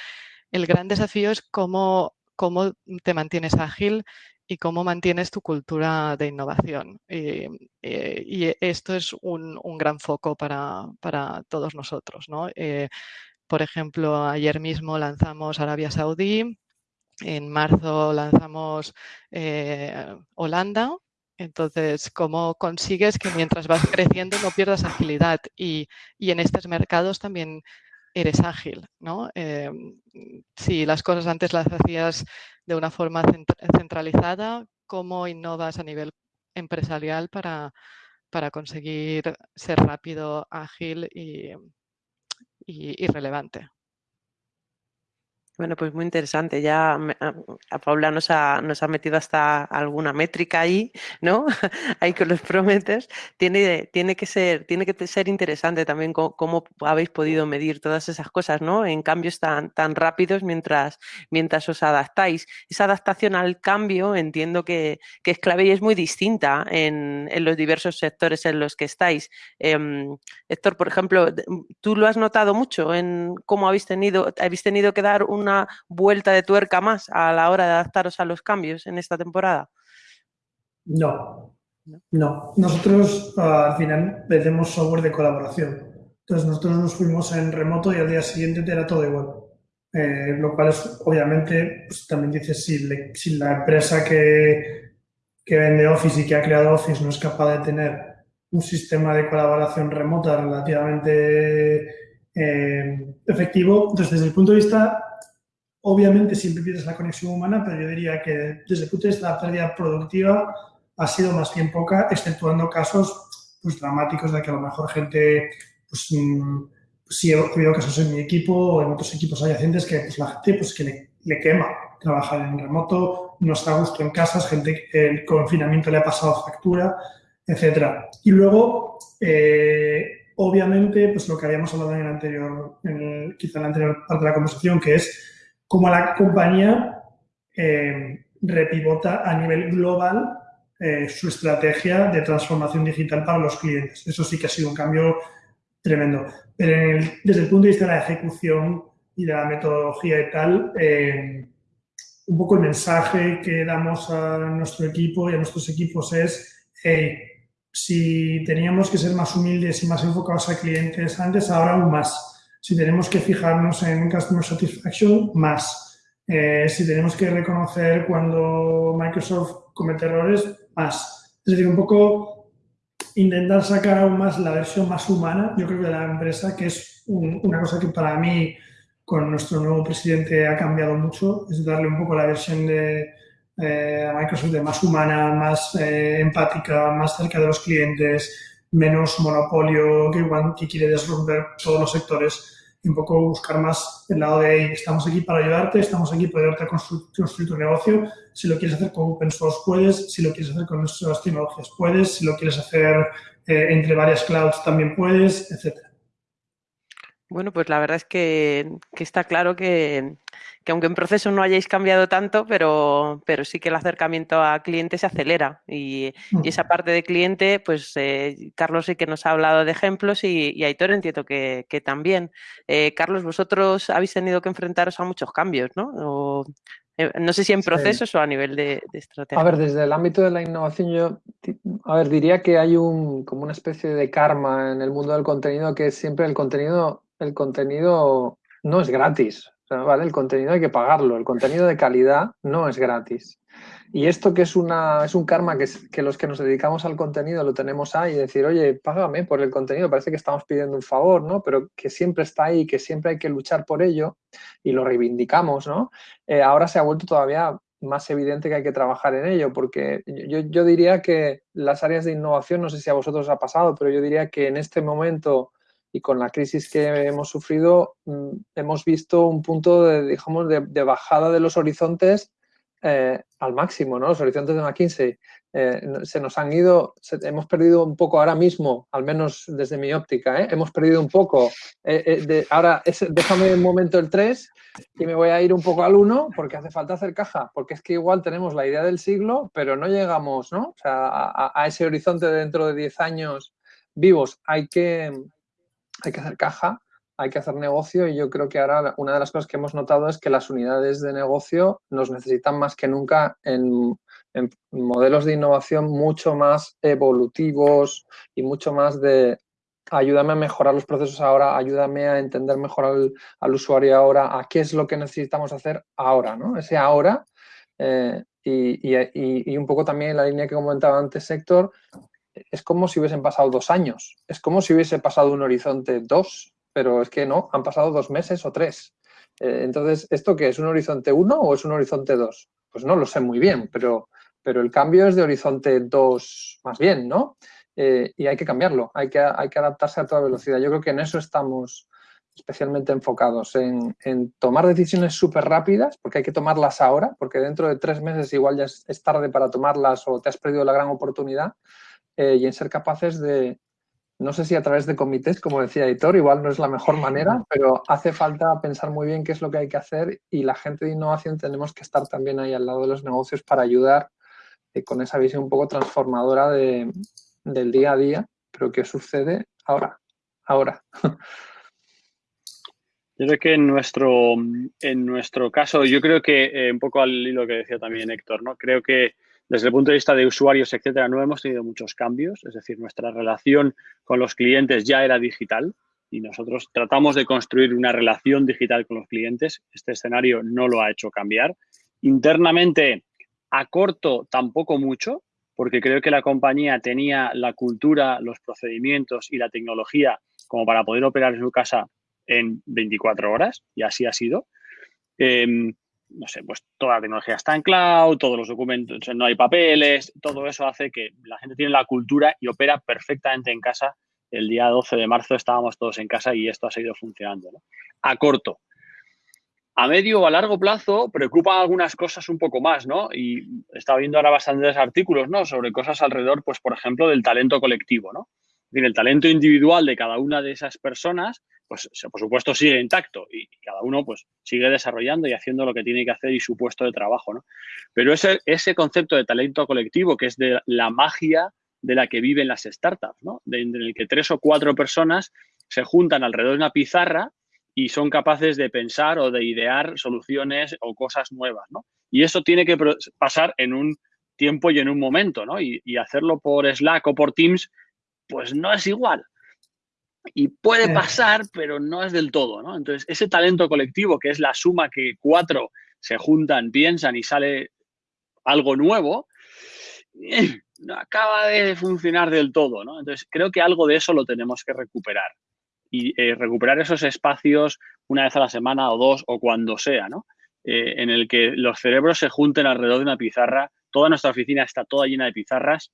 el gran desafío es cómo, cómo te mantienes ágil y cómo mantienes tu cultura de innovación. Y, eh, esto es un, gran foco para, todos nosotros. Eh, por ejemplo, ayer mismo lanzamos Arabia Saudí, en marzo lanzamos eh, Holanda. Entonces, ¿cómo consigues que mientras vas creciendo no pierdas agilidad? Y, en estos mercados también eres ágil, ¿no? si las cosas antes las hacías de una forma centralizada, cómo innovas a nivel empresarial para, para conseguir ser rápido, ágil y, y, relevante. Bueno, pues muy interesante. Ya a, Paula nos ha, nos ha, metido hasta alguna métrica ahí, ¿no? ahí con los prometes. Tiene, tiene, que ser, tiene que ser interesante también cómo, habéis podido medir todas esas cosas, ¿no? En cambios tan, tan rápidos mientras, mientras os adaptáis. Esa adaptación al cambio entiendo que, es clave y es muy distinta en, en, los diversos sectores en los que estáis. Eh, Héctor, por ejemplo, ¿tú lo has notado mucho en cómo habéis tenido, habéis tenido que dar un una vuelta de tuerca más a la hora de adaptaros a los cambios en esta temporada? No, no. Nosotros al final vendemos software de colaboración. Entonces nosotros nos fuimos en remoto y al día siguiente era todo igual. Eh, lo cual es, obviamente, pues, también dices, si, si, la empresa que, que vende Office y que ha creado Office no es capaz de tener un sistema de colaboración remota relativamente eh, efectivo, entonces desde el punto de vista Obviamente siempre pierdes la conexión humana, pero yo diría que desde el punto de vista la pérdida productiva ha sido más bien poca, exceptuando casos pues, dramáticos de que a lo mejor gente, pues, mm, pues sí he habido casos en mi equipo o en otros equipos adyacentes que pues, la gente pues, que le, quema trabajar en remoto, no está a gusto en casas, gente que el confinamiento le ha pasado factura, etcétera. Y luego, eh, obviamente, pues lo que habíamos hablado en el anterior, en quizá en la anterior parte de la conversación, que es como la compañía eh, repivota a nivel global eh, su estrategia de transformación digital para los clientes. Eso sí que ha sido un cambio tremendo. Pero desde el punto de vista de la ejecución y de la metodología y tal, eh, un poco el mensaje que damos a nuestro equipo y a nuestros equipos es, hey, si teníamos que ser más humildes y más enfocados a clientes antes, ahora aún más si tenemos que fijarnos en Customer Satisfaction, más. Eh, si tenemos que reconocer cuando Microsoft comete errores, más. Es decir, un poco intentar sacar aún más la versión más humana, yo creo que de la empresa, que es una cosa que para mí con nuestro nuevo presidente ha cambiado mucho, es darle un poco la versión de eh, Microsoft de más humana, más eh, empática, más cerca de los clientes, menos monopolio que, que quiere desromper todos los sectores un poco buscar más el lado de estamos aquí para ayudarte, estamos aquí para ayudarte a construir, tu negocio. Si lo quieres hacer con open source puedes, si lo quieres hacer con nuestras tecnologías puedes, si lo quieres hacer eh, entre varias clouds también puedes, etcétera. Bueno, pues la verdad es que, está claro que, aunque en proceso no hayáis cambiado tanto, pero, pero sí que el acercamiento a cliente se acelera y, esa parte de cliente, pues eh, Carlos sí que nos ha hablado de ejemplos y, y Aitor entiendo que, también. Eh, Carlos, vosotros habéis tenido que enfrentaros a muchos cambios, ¿no? Eh, no sé si en procesos o a nivel de, de, estrategia. A ver, desde el ámbito de la innovación yo, a ver, diría que hay un, como una especie de karma en el mundo del contenido que siempre el contenido el contenido no es gratis, ¿vale? El contenido hay que pagarlo, el contenido de calidad no es gratis. Y esto que es, una, es un karma que, que los que nos dedicamos al contenido lo tenemos ahí, decir, oye, págame por el contenido, parece que estamos pidiendo un favor, ¿no? Pero que siempre está ahí, que siempre hay que luchar por ello y lo reivindicamos, ¿no? Eh, ahora se ha vuelto todavía más evidente que hay que trabajar en ello, porque yo, yo diría que las áreas de innovación, no sé si a vosotros os ha pasado, pero yo diría que en este momento y con la crisis que hemos sufrido mm, hemos visto un punto de, digamos, de, bajada de los horizontes eh, al máximo, ¿no? Los horizontes de McKinsey eh, se nos han ido, hemos perdido un poco ahora mismo, al menos desde mi óptica, ¿eh? hemos perdido un poco. De, ahora, déjame un momento el 3 y me voy a ir un poco al 1 porque hace falta hacer caja, porque es que igual tenemos la idea del siglo, pero no llegamos, ¿no? O sea, a, a ese horizonte dentro de 10 años vivos. Hay que, hay que hacer caja, hay que hacer negocio y yo creo que ahora una de las cosas que hemos notado es que las unidades de negocio nos necesitan más que nunca en, modelos de innovación mucho más evolutivos y mucho más de ayúdame a mejorar los procesos ahora, ayúdame a entender mejor al, usuario ahora, a qué es lo que necesitamos hacer ahora, ¿no? Ese ahora eh, y, y, un poco también la línea que comentaba antes, Sector, es como si hubiesen pasado dos años, es como si hubiese pasado un horizonte dos, pero es que no, han pasado dos meses o tres. Eh, entonces, ¿esto qué es? ¿Un horizonte uno o es un horizonte dos? Pues no lo sé muy bien, pero, pero el cambio es de horizonte dos más bien, ¿no? Eh, y hay que cambiarlo, hay que, hay que adaptarse a toda velocidad. Yo creo que en eso estamos, especialmente enfocados en, tomar decisiones súper rápidas, porque hay que tomarlas ahora, porque dentro de tres meses igual ya es, tarde para tomarlas o te has perdido la gran oportunidad, eh, y en ser capaces de, no sé si a través de comités, como decía Editor, igual no es la mejor manera, pero hace falta pensar muy bien qué es lo que hay que hacer y la gente de innovación tenemos que estar también ahí al lado de los negocios para ayudar eh, con esa visión un poco transformadora de, del día a día, pero ¿qué sucede ahora? Ahora. Yo creo que en nuestro, en nuestro caso, yo creo que eh, un poco al hilo que decía también Héctor, ¿no? Creo que desde el punto de vista de usuarios, etcétera, no hemos tenido muchos cambios. Es decir, nuestra relación con los clientes ya era digital y nosotros tratamos de construir una relación digital con los clientes. Este escenario no lo ha hecho cambiar. Internamente, a corto, tampoco mucho, porque creo que la compañía tenía la cultura, los procedimientos y la tecnología como para poder operar en su casa en 24 horas y así ha sido. Em, no sé, pues toda la tecnología está en cloud, todos los documentos, no hay papeles, todo eso hace que la gente tiene la cultura y opera perfectamente en casa. El día 12 de marzo estábamos todos en casa y esto ha seguido funcionando. A corto. A medio o a largo plazo preocupan algunas cosas un poco más, ¿no? Y estaba viendo ahora bastantes artículos, ¿no? Sobre cosas alrededor, pues, por ejemplo, del talento colectivo, ¿no? el talento individual de cada una de esas personas, pues por supuesto sigue intacto y cada uno pues sigue desarrollando y haciendo lo que tiene que hacer y su puesto de trabajo, ¿no? Pero ese, ese concepto de talento colectivo, que es de la magia de la que viven las startups, ¿no? En el que tres o cuatro personas se juntan alrededor de una pizarra y son capaces de pensar o de idear soluciones o cosas nuevas, ¿no? Y eso tiene que pasar en un tiempo y en un momento, ¿no? Y hacerlo por Slack o por Teams pues no es igual. Y puede pasar, pero no es del todo, ¿no? Entonces, ese talento colectivo, que es la suma que cuatro se juntan, piensan y sale algo nuevo, eh, no acaba de funcionar del todo, ¿no? Entonces, creo que algo de eso lo tenemos que recuperar. Y eh, recuperar esos espacios una vez a la semana o dos o cuando sea, ¿no? Eh, en el que los cerebros se junten alrededor de una pizarra. Toda nuestra oficina está toda llena de pizarras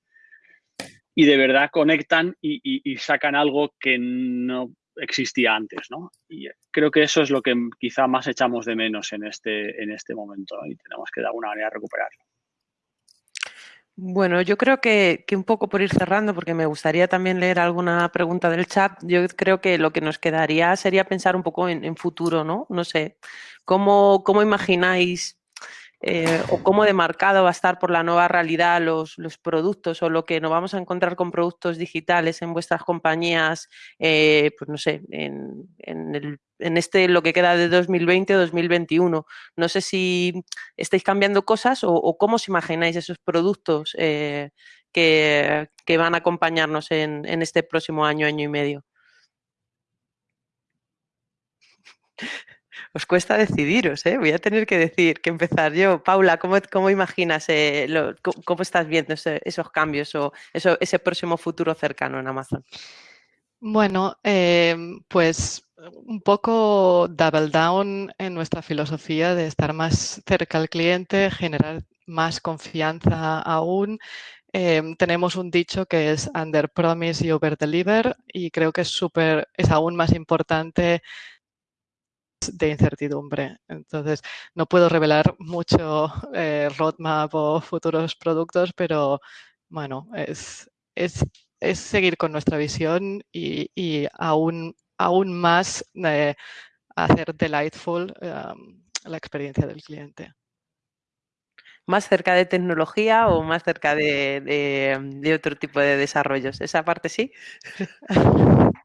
y de verdad conectan y, sacan algo que no existía antes, ¿no? Y creo que eso es lo que quizá más echamos de menos en este, en este momento y tenemos que de alguna manera recuperarlo. Bueno, yo creo que, un poco por ir cerrando, porque me gustaría también leer alguna pregunta del chat, yo creo que lo que nos quedaría sería pensar un poco en, futuro, ¿no? No sé, ¿cómo, cómo imagináis eh, o cómo demarcado va a estar por la nueva realidad los, productos o lo que nos vamos a encontrar con productos digitales en vuestras compañías, eh, pues no sé, en, este lo que queda de 2020 o 2021. No sé si estáis cambiando cosas o, cómo os imagináis esos productos eh, que, van a acompañarnos en, en este próximo año, año y medio. Os cuesta decidiros, ¿eh? Voy a tener que decir, que empezar yo. Paula, ¿cómo, cómo imaginas, eh, cómo, estás viendo esos cambios o eso, ese próximo futuro cercano en Amazon? Bueno, em, pues un poco double down en nuestra filosofía de estar más cerca al cliente, generar más confianza aún. Em, tenemos un dicho que es under promise y over deliver y creo que es súper, es aún más importante de incertidumbre. Entonces, no puedo revelar mucho eh, roadmap o futuros productos, pero bueno, es, es, es seguir con nuestra visión y, y aún, aún más eh, hacer delightful um, la experiencia del cliente. ¿Más cerca de tecnología o más cerca de, de otro tipo de desarrollos? ¿Esa parte sí?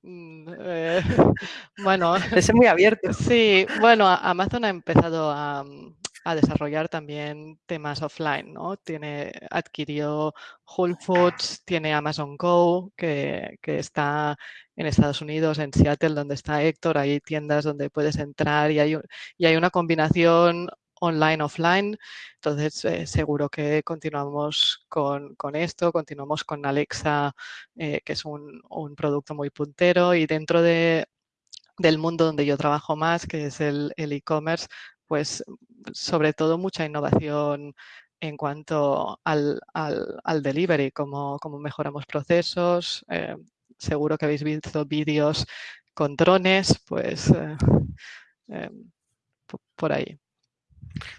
Mm, eh, bueno, es muy abierto. Sí, bueno, Amazon ha empezado a, desarrollar también temas offline, ¿no? Tiene, adquirió Whole Foods, tiene Amazon Go, que, está en Estados Unidos, en Seattle, donde está Héctor, hay tiendas donde puedes entrar y hay, y hay una combinación online, offline. Entonces, eh, seguro que continuamos con, esto, continuamos con Alexa, eh, que es un, producto muy puntero y dentro de, del mundo donde yo trabajo más, que es el e-commerce, pues sobre todo mucha innovación en cuanto al, al, delivery, cómo, mejoramos procesos. Eh, seguro que habéis visto vídeos con drones, pues por ahí.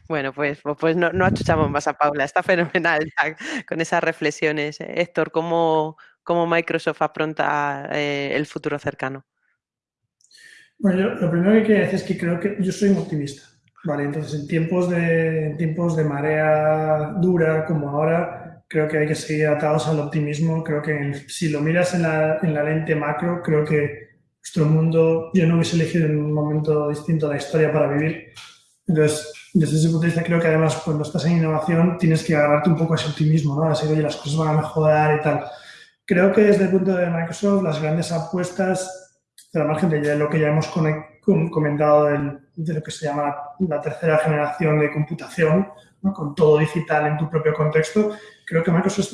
Bueno, pues, pues, pues no, no achuchamos más a Paula, está fenomenal con esas reflexiones. Héctor, ¿cómo, cómo Microsoft afronta el futuro cercano? Bueno, yo, lo primero que quiero decir es que creo que yo soy un optimista. Vale, entonces en tiempos de, en tiempos de marea dura como ahora, creo que hay que seguir atados al optimismo. Creo que si lo miras en la, en la lente macro, creo que nuestro mundo, yo no hubiese elegido en un momento distinto la historia para vivir. Entonces, desde ese punto de vista, creo que además cuando estás en innovación tienes que agarrarte un poco a ese optimismo, ¿no? Así, oye, las cosas van a mejorar y tal. Creo que desde el punto de Microsoft, las grandes apuestas de la margen de lo que ya hemos comentado de lo que se llama la tercera generación de computación, con todo digital en tu propio contexto, creo que Microsoft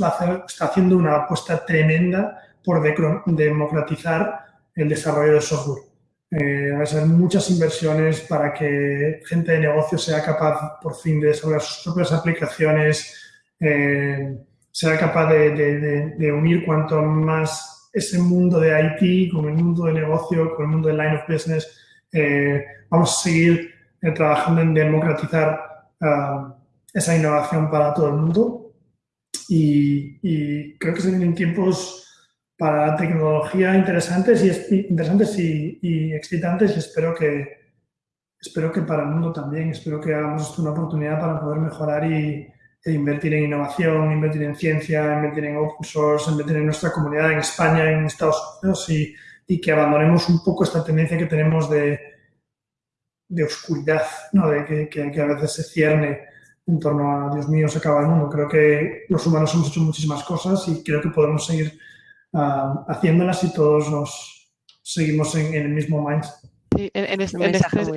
está haciendo una apuesta tremenda por democratizar el desarrollo de software. Eh, va a ser muchas inversiones para que gente de negocio sea capaz por fin de desarrollar sus propias aplicaciones, eh, sea capaz de unir cuanto más ese mundo de IT, con el mundo de negocio, con el mundo de line of business. Eh, vamos a seguir eh, trabajando en democratizar ah, esa innovación para todo el mundo. Y, creo que se vienen tiempos para tecnología interesantes y, interesantes y, excitantes y espero que, espero que para el mundo también. Espero que hagamos una oportunidad para poder mejorar y, e invertir en innovación, invertir en ciencia, invertir en open source, invertir en nuestra comunidad en España, en Estados Unidos y, y que abandonemos un poco esta tendencia que tenemos de, de oscuridad, ¿no? de que, que, a veces se cierne en torno a Dios mío, se acaba el mundo. Creo que los humanos hemos hecho muchísimas cosas y creo que podemos seguir uh, haciéndolas y todos nos seguimos en, en el mismo mindset. Sí, en, este,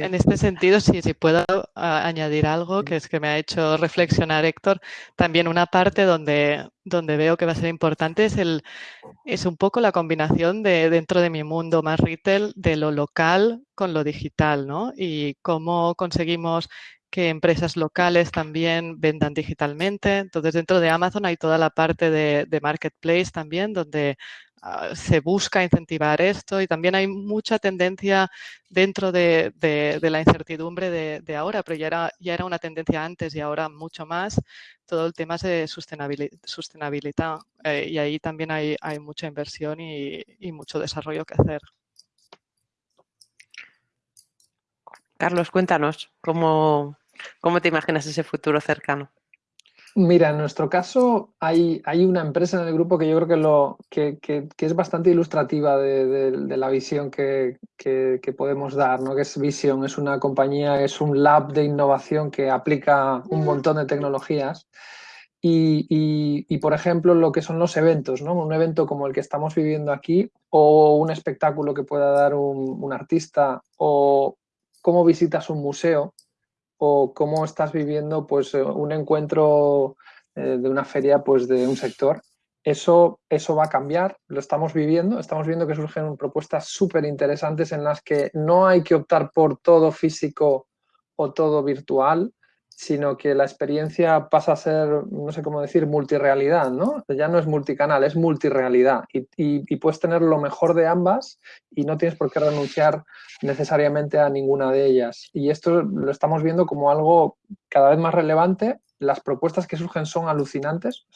en, este, sentido, sí, si puedo añadir algo que es que me ha hecho reflexionar Héctor, también una parte donde, donde veo que va a ser importante es, el, es un poco la combinación de dentro de mi mundo más retail de lo local con lo digital, ¿no? Y cómo conseguimos que empresas locales también vendan digitalmente. Entonces, dentro de Amazon hay toda la parte de, marketplace también, donde Ah, se busca incentivar esto y también hay mucha tendencia dentro de, la incertidumbre de, ahora, pero ya era, ya era una tendencia antes y ahora mucho más, todo el tema de sostenibilidad, eh, y ahí también hay, mucha inversión y mucho desarrollo que hacer. Carlos, cuéntanos, ¿cómo, ¿cómo te imaginas ese futuro cercano? Mira, en nuestro caso hay, hay, una empresa en el grupo que yo creo que, lo, que, que, es bastante ilustrativa de, la visión que, que, podemos dar, ¿no? que es Vision, es una compañía, es un lab de innovación que aplica un montón de tecnologías. Y, y, y, por ejemplo, lo que son los eventos, ¿no? un evento como el que estamos viviendo aquí o un espectáculo que pueda dar un, un artista o cómo visitas un museo, o cómo estás viviendo pues, eh, un encuentro eh, de una feria pues, de un sector. Eso, eso va a cambiar, lo estamos viviendo, estamos viendo que surgen propuestas súper interesantes en las que no hay que optar por todo físico o todo virtual, sino que la experiencia pasa a ser, no sé cómo decir, multirealidad, ¿no? Ya no es multicanal, es multirealidad y, y, puedes tener lo mejor de ambas y no tienes por qué renunciar necesariamente a ninguna de ellas. Y esto lo estamos viendo como algo cada vez más relevante. Las propuestas que surgen son alucinantes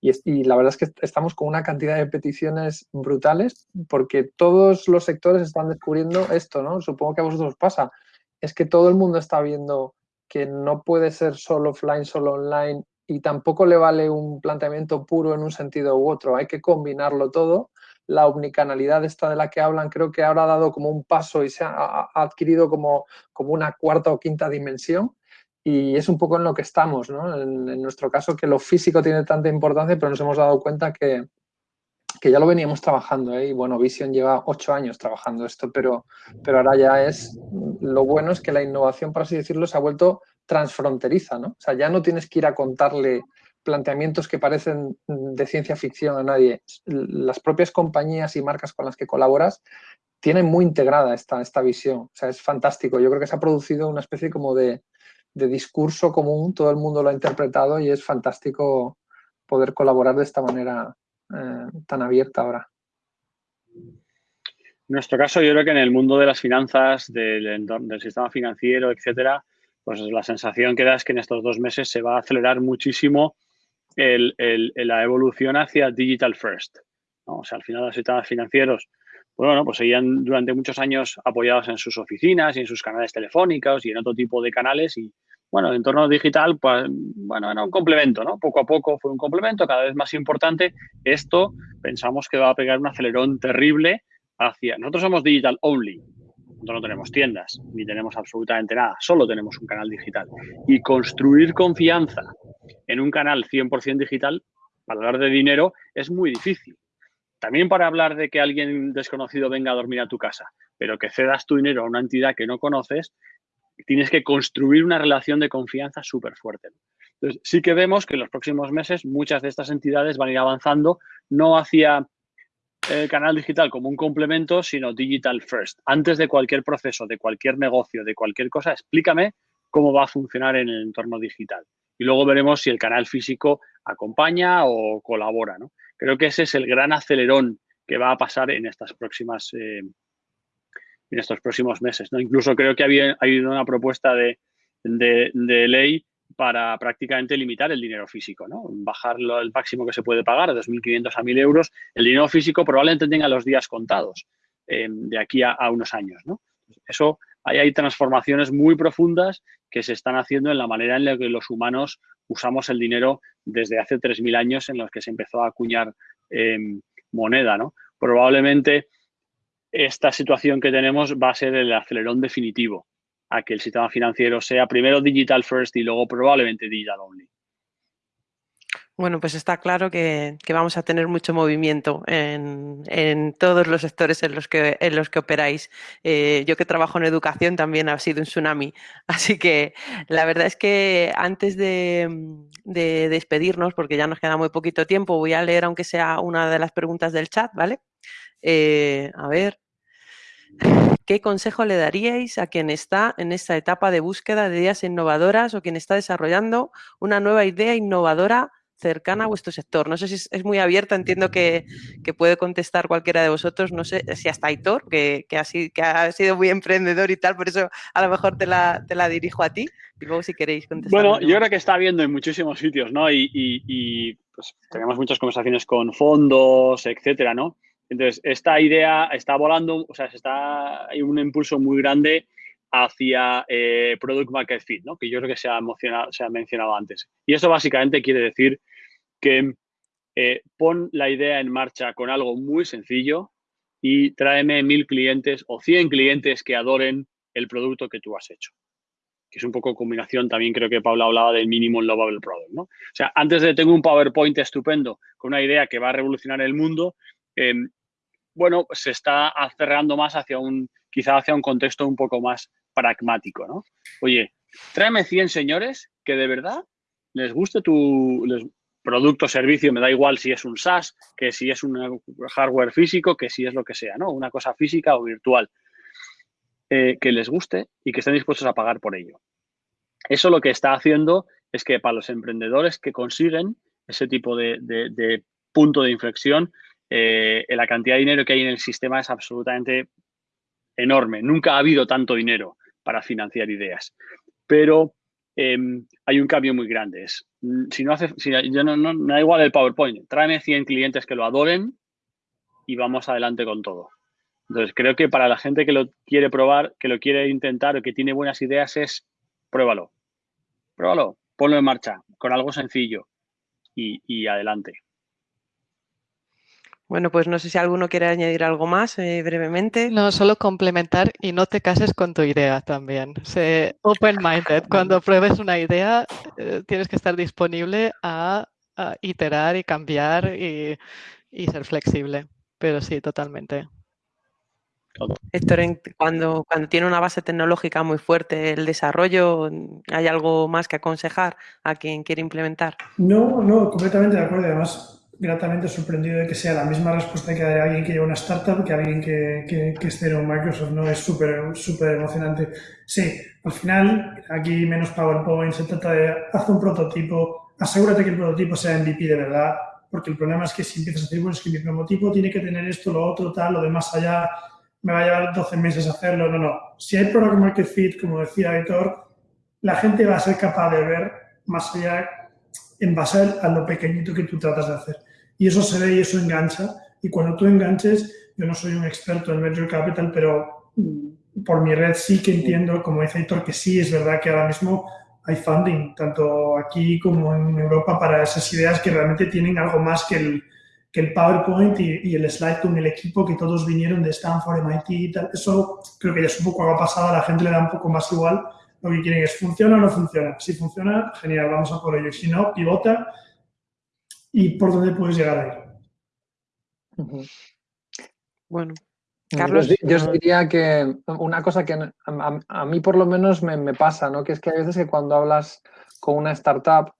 y, y la verdad es que estamos con una cantidad de peticiones brutales porque todos los sectores están descubriendo esto, ¿no? Supongo que a vosotros os pasa. Es que todo el mundo está viendo que no puede ser solo offline, solo online y tampoco le vale un planteamiento puro en un sentido u otro, hay que combinarlo todo. La omnicanalidad esta de la que hablan creo que ahora ha dado como un paso y se ha, adquirido como, como una cuarta o quinta dimensión y es un poco en lo que estamos, ¿no? en, en, nuestro caso que lo físico tiene tanta importancia, pero nos hemos dado cuenta que, que ya lo veníamos trabajando, ¿eh? y bueno, Vision lleva ocho años trabajando esto, pero, pero ahora ya es, lo bueno es que la innovación, por así decirlo, se ha vuelto transfronteriza, ¿no? O sea, ya no tienes que ir a contarle planteamientos que parecen de ciencia ficción a nadie. Las propias compañías y marcas con las que colaboras tienen muy integrada esta, esta visión. O sea, es fantástico. Yo creo que se ha producido una especie como de, de discurso común, todo el mundo lo ha interpretado y es fantástico poder colaborar de esta manera eh, tan abierta ahora. nuestro caso, yo creo que en el mundo de las finanzas, del, del sistema financiero, etcétera, pues la sensación que da es que en estos dos meses se va a acelerar muchísimo la evolución hacia digital first. O sea, al final los sistemas financieros, pues bueno, pues seguían durante muchos años apoyados en sus oficinas y en sus canales telefónicos y en otro tipo de canales y, bueno, el entorno digital, pues, bueno, era un complemento, ¿no? Poco a poco fue un complemento cada vez más importante. Esto pensamos que va a pegar un acelerón terrible hacia... Nosotros somos digital only, nosotros no tenemos tiendas, ni tenemos absolutamente nada, solo tenemos un canal digital. Y construir confianza en un canal 100% digital, para hablar de dinero, es muy difícil. También para hablar de que alguien desconocido venga a dormir a tu casa, pero que cedas tu dinero a una entidad que no conoces, tienes que construir una relación de confianza súper fuerte. Entonces, sí que vemos que en los próximos meses muchas de estas entidades van a ir avanzando no hacia el canal digital como un complemento, sino digital first. Antes de cualquier proceso, de cualquier negocio, de cualquier cosa, explícame cómo va a funcionar en el entorno digital. Y luego veremos si el canal físico acompaña o colabora. ¿no? Creo que ese es el gran acelerón que va a pasar en estas próximas eh, en estos próximos meses. ¿no? Incluso creo que había, ha habido una propuesta de, ley para prácticamente limitar el dinero físico, ¿no? bajarlo al máximo que se puede pagar, de 2.500 a 1.000 euros. El dinero físico probablemente tenga los días contados eh, de aquí a, unos años. ¿no? Eso, ahí hay transformaciones muy profundas que se están haciendo en la manera en la que los humanos usamos el dinero desde hace 3.000 años en los que se empezó a acuñar eh, moneda. ¿no? Probablemente esta situación que tenemos va a ser el acelerón definitivo a que el sistema financiero sea primero digital first y luego probablemente digital only. Bueno, pues está claro que, vamos a tener mucho movimiento en, todos los sectores en los que, en los que operáis. Eh, yo que trabajo en educación también ha sido un tsunami. Así que la verdad es que antes de, despedirnos, porque ya nos queda muy poquito tiempo, voy a leer aunque sea una de las preguntas del chat, ¿vale? Eh, a ver, ¿qué consejo le daríais a quien está en esta etapa de búsqueda de ideas innovadoras o quien está desarrollando una nueva idea innovadora cercana a vuestro sector? No sé si es, muy abierta, entiendo que, puede contestar cualquiera de vosotros, no sé si hasta Aitor, que, que, ha, que ha sido muy emprendedor y tal, por eso a lo mejor te la, te la dirijo a ti y luego si queréis contestar. Bueno, yo creo que está viendo en muchísimos sitios, ¿no? Y, y pues, tenemos muchas conversaciones con fondos, etcétera, ¿no? Entonces, esta idea está volando, o sea, está, hay un impulso muy grande hacia eh, Product Market Fit, ¿no? que yo creo que se ha, se ha mencionado antes. Y eso básicamente quiere decir que eh, pon la idea en marcha con algo muy sencillo y tráeme mil clientes o cien clientes que adoren el producto que tú has hecho. Que es un poco combinación, también creo que Paula hablaba del Minimum Lovable Product. ¿no? O sea, antes de tener un PowerPoint estupendo con una idea que va a revolucionar el mundo, em, bueno, se está acerrando más hacia un, quizá hacia un contexto un poco más pragmático, ¿no? Oye, tráeme 100 señores que de verdad les guste tu producto o servicio, me da igual si es un SaaS, que si es un hardware físico, que si es lo que sea, ¿no? Una cosa física o virtual. Eh, que les guste y que estén dispuestos a pagar por ello. Eso lo que está haciendo es que para los emprendedores que consiguen ese tipo de punto de inflexión, eh, la cantidad de dinero que hay en el sistema es absolutamente enorme. Nunca ha habido tanto dinero para financiar ideas. Pero em, hay un cambio muy grande. Mm, si no hace, si, yo no, no, da igual el PowerPoint, tráeme 100 clientes que lo adoren y vamos adelante con todo. Entonces, creo que para la gente que lo quiere probar, que lo quiere intentar o que tiene buenas ideas es pruébalo. Pruébalo, ponlo en marcha con algo sencillo y adelante. Bueno, pues no sé si alguno quiere añadir algo más eh, brevemente. No, solo complementar y no te cases con tu idea también. Sé open-minded. Cuando pruebes una idea, eh, tienes que estar disponible a, iterar y cambiar y, ser flexible. Pero sí, totalmente. Héctor, cuando, cuando tiene una base tecnológica muy fuerte el desarrollo, ¿hay algo más que aconsejar a quien quiere implementar? No, no, completamente de acuerdo. Además, gratamente sorprendido de que sea la misma respuesta que de alguien que lleva una startup que alguien que, que, esté en Microsoft, ¿no? Es súper, súper emocionante. Sí, al final, aquí menos PowerPoint, se trata de hacer un prototipo, asegúrate que el prototipo sea MVP de verdad, porque el problema es que si empiezas a decir, bueno, es que mi prototipo tiene que tener esto, lo otro, tal, lo de más allá, me va a llevar 12 meses hacerlo, no, no. Si hay product market fit, como decía Aitor, la gente va a ser capaz de ver más allá en base a lo pequeñito que tú tratas de hacer. Y eso se ve y eso engancha. Y cuando tú enganches, yo no soy un experto en Venture Capital, pero por mi red sí que entiendo, como dice Aitor, que sí es verdad que ahora mismo hay funding, tanto aquí como en Europa, para esas ideas que realmente tienen algo más que el, que el PowerPoint y, el slide con el equipo que todos vinieron de Stanford, MIT y tal. Eso creo que ya es un poco algo pasado, a la gente le da un poco más igual. Lo que quieren es, ¿funciona o no funciona? Si funciona, genial, vamos a por ello. Si no, pivota y por dónde puedes llegar ahí. Bueno, Carlos. Yo, diría que una cosa que a, mí por lo menos me, pasa, ¿no? que es que hay veces que cuando hablas con una startup,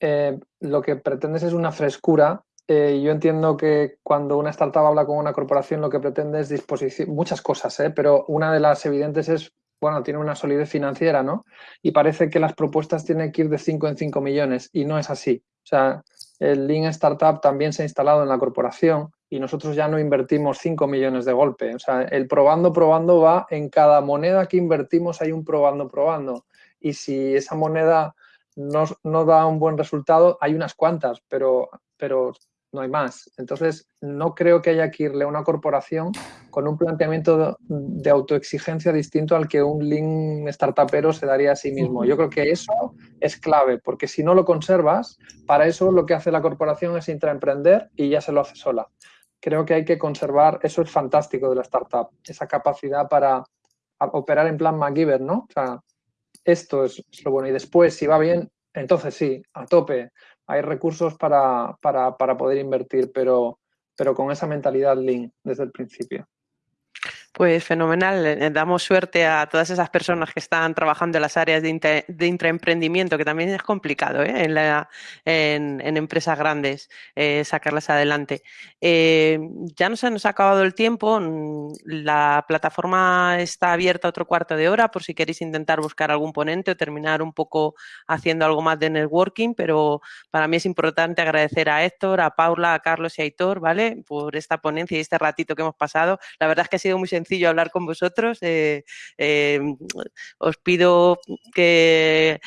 eh, lo que pretendes es una frescura eh, yo entiendo que cuando una startup habla con una corporación lo que pretende es disposición, muchas cosas, ¿eh? pero una de las evidentes es, bueno, tiene una solidez financiera, ¿no? Y parece que las propuestas tienen que ir de 5 en 5 millones y no es así. O sea, el Lean Startup también se ha instalado en la corporación y nosotros ya no invertimos 5 millones de golpe. O sea, el probando, probando va en cada moneda que invertimos hay un probando, probando. Y si esa moneda no, no da un buen resultado, hay unas cuantas, pero, pero no hay más. Entonces, no creo que haya que irle a una corporación con un planteamiento de, autoexigencia distinto al que un link startupero se daría a sí mismo. Yo creo que eso es clave, porque si no lo conservas, para eso lo que hace la corporación es intraemprender y ya se lo hace sola. Creo que hay que conservar, eso es fantástico de la startup, esa capacidad para operar en plan MacGyver, ¿no? O sea, esto es, es lo bueno. Y después, si va bien, entonces sí, a tope, hay recursos para, poder invertir, pero, pero con esa mentalidad lean desde el principio. Pues fenomenal. Damos suerte a todas esas personas que están trabajando en las áreas de, intraemprendimiento, que también es complicado ¿eh? en, empresas grandes eh, sacarlas adelante. Eh, ya no se nos ha acabado el tiempo. La plataforma está abierta otro cuarto de hora por si queréis intentar buscar algún ponente o terminar un poco haciendo algo más de networking, pero para mí es importante agradecer a Héctor, a Paula, a Carlos y a Aitor, ¿vale? Por esta ponencia y este ratito que hemos pasado. La verdad es que ha sido muy sencillo sencillo hablar con vosotros. Eh, eh, os pido que,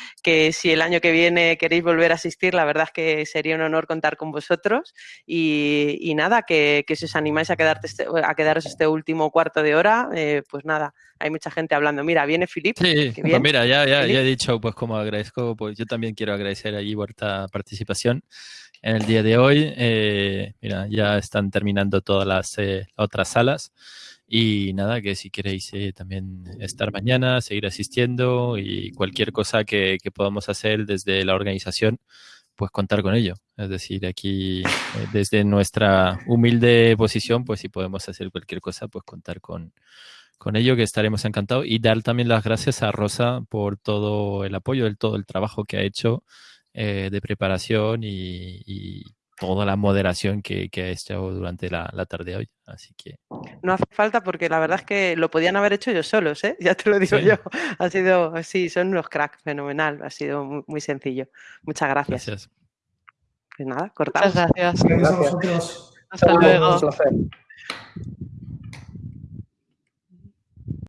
si el año que viene queréis volver a asistir, la verdad es que sería un honor contar con vosotros. Y, nada, que, si os animáis a, quedarte este, a quedaros este último cuarto de hora, eh, pues nada, hay mucha gente hablando. Mira, viene Filip. Sí, pues mira, ya, ya, ya, he dicho, pues como agradezco, pues yo también quiero agradecer allí vuestra participación en el día de hoy. mira, ya están terminando todas las otras salas. Y nada, que si queréis eh, también estar mañana, seguir asistiendo y cualquier cosa que, podamos hacer desde la organización, pues contar con ello. Es decir, aquí eh, desde nuestra humilde posición, pues si podemos hacer cualquier cosa, pues contar con, con ello, que estaremos encantados. Y dar también las gracias a Rosa por todo el apoyo, el, todo el trabajo que ha hecho eh, de preparación y toda la moderación que, que ha hecho durante la, tarde hoy. Así que. No hace falta porque la verdad es que lo podían haber hecho ellos solos, ¿eh? Ya te lo digo yo. Ha sido, sí, son unos cracks, fenomenal. Ha sido muy, sencillo. Muchas gracias. Gracias. Pues nada, cortamos. Muchas gracias. Gracias a vosotros. Hasta luego.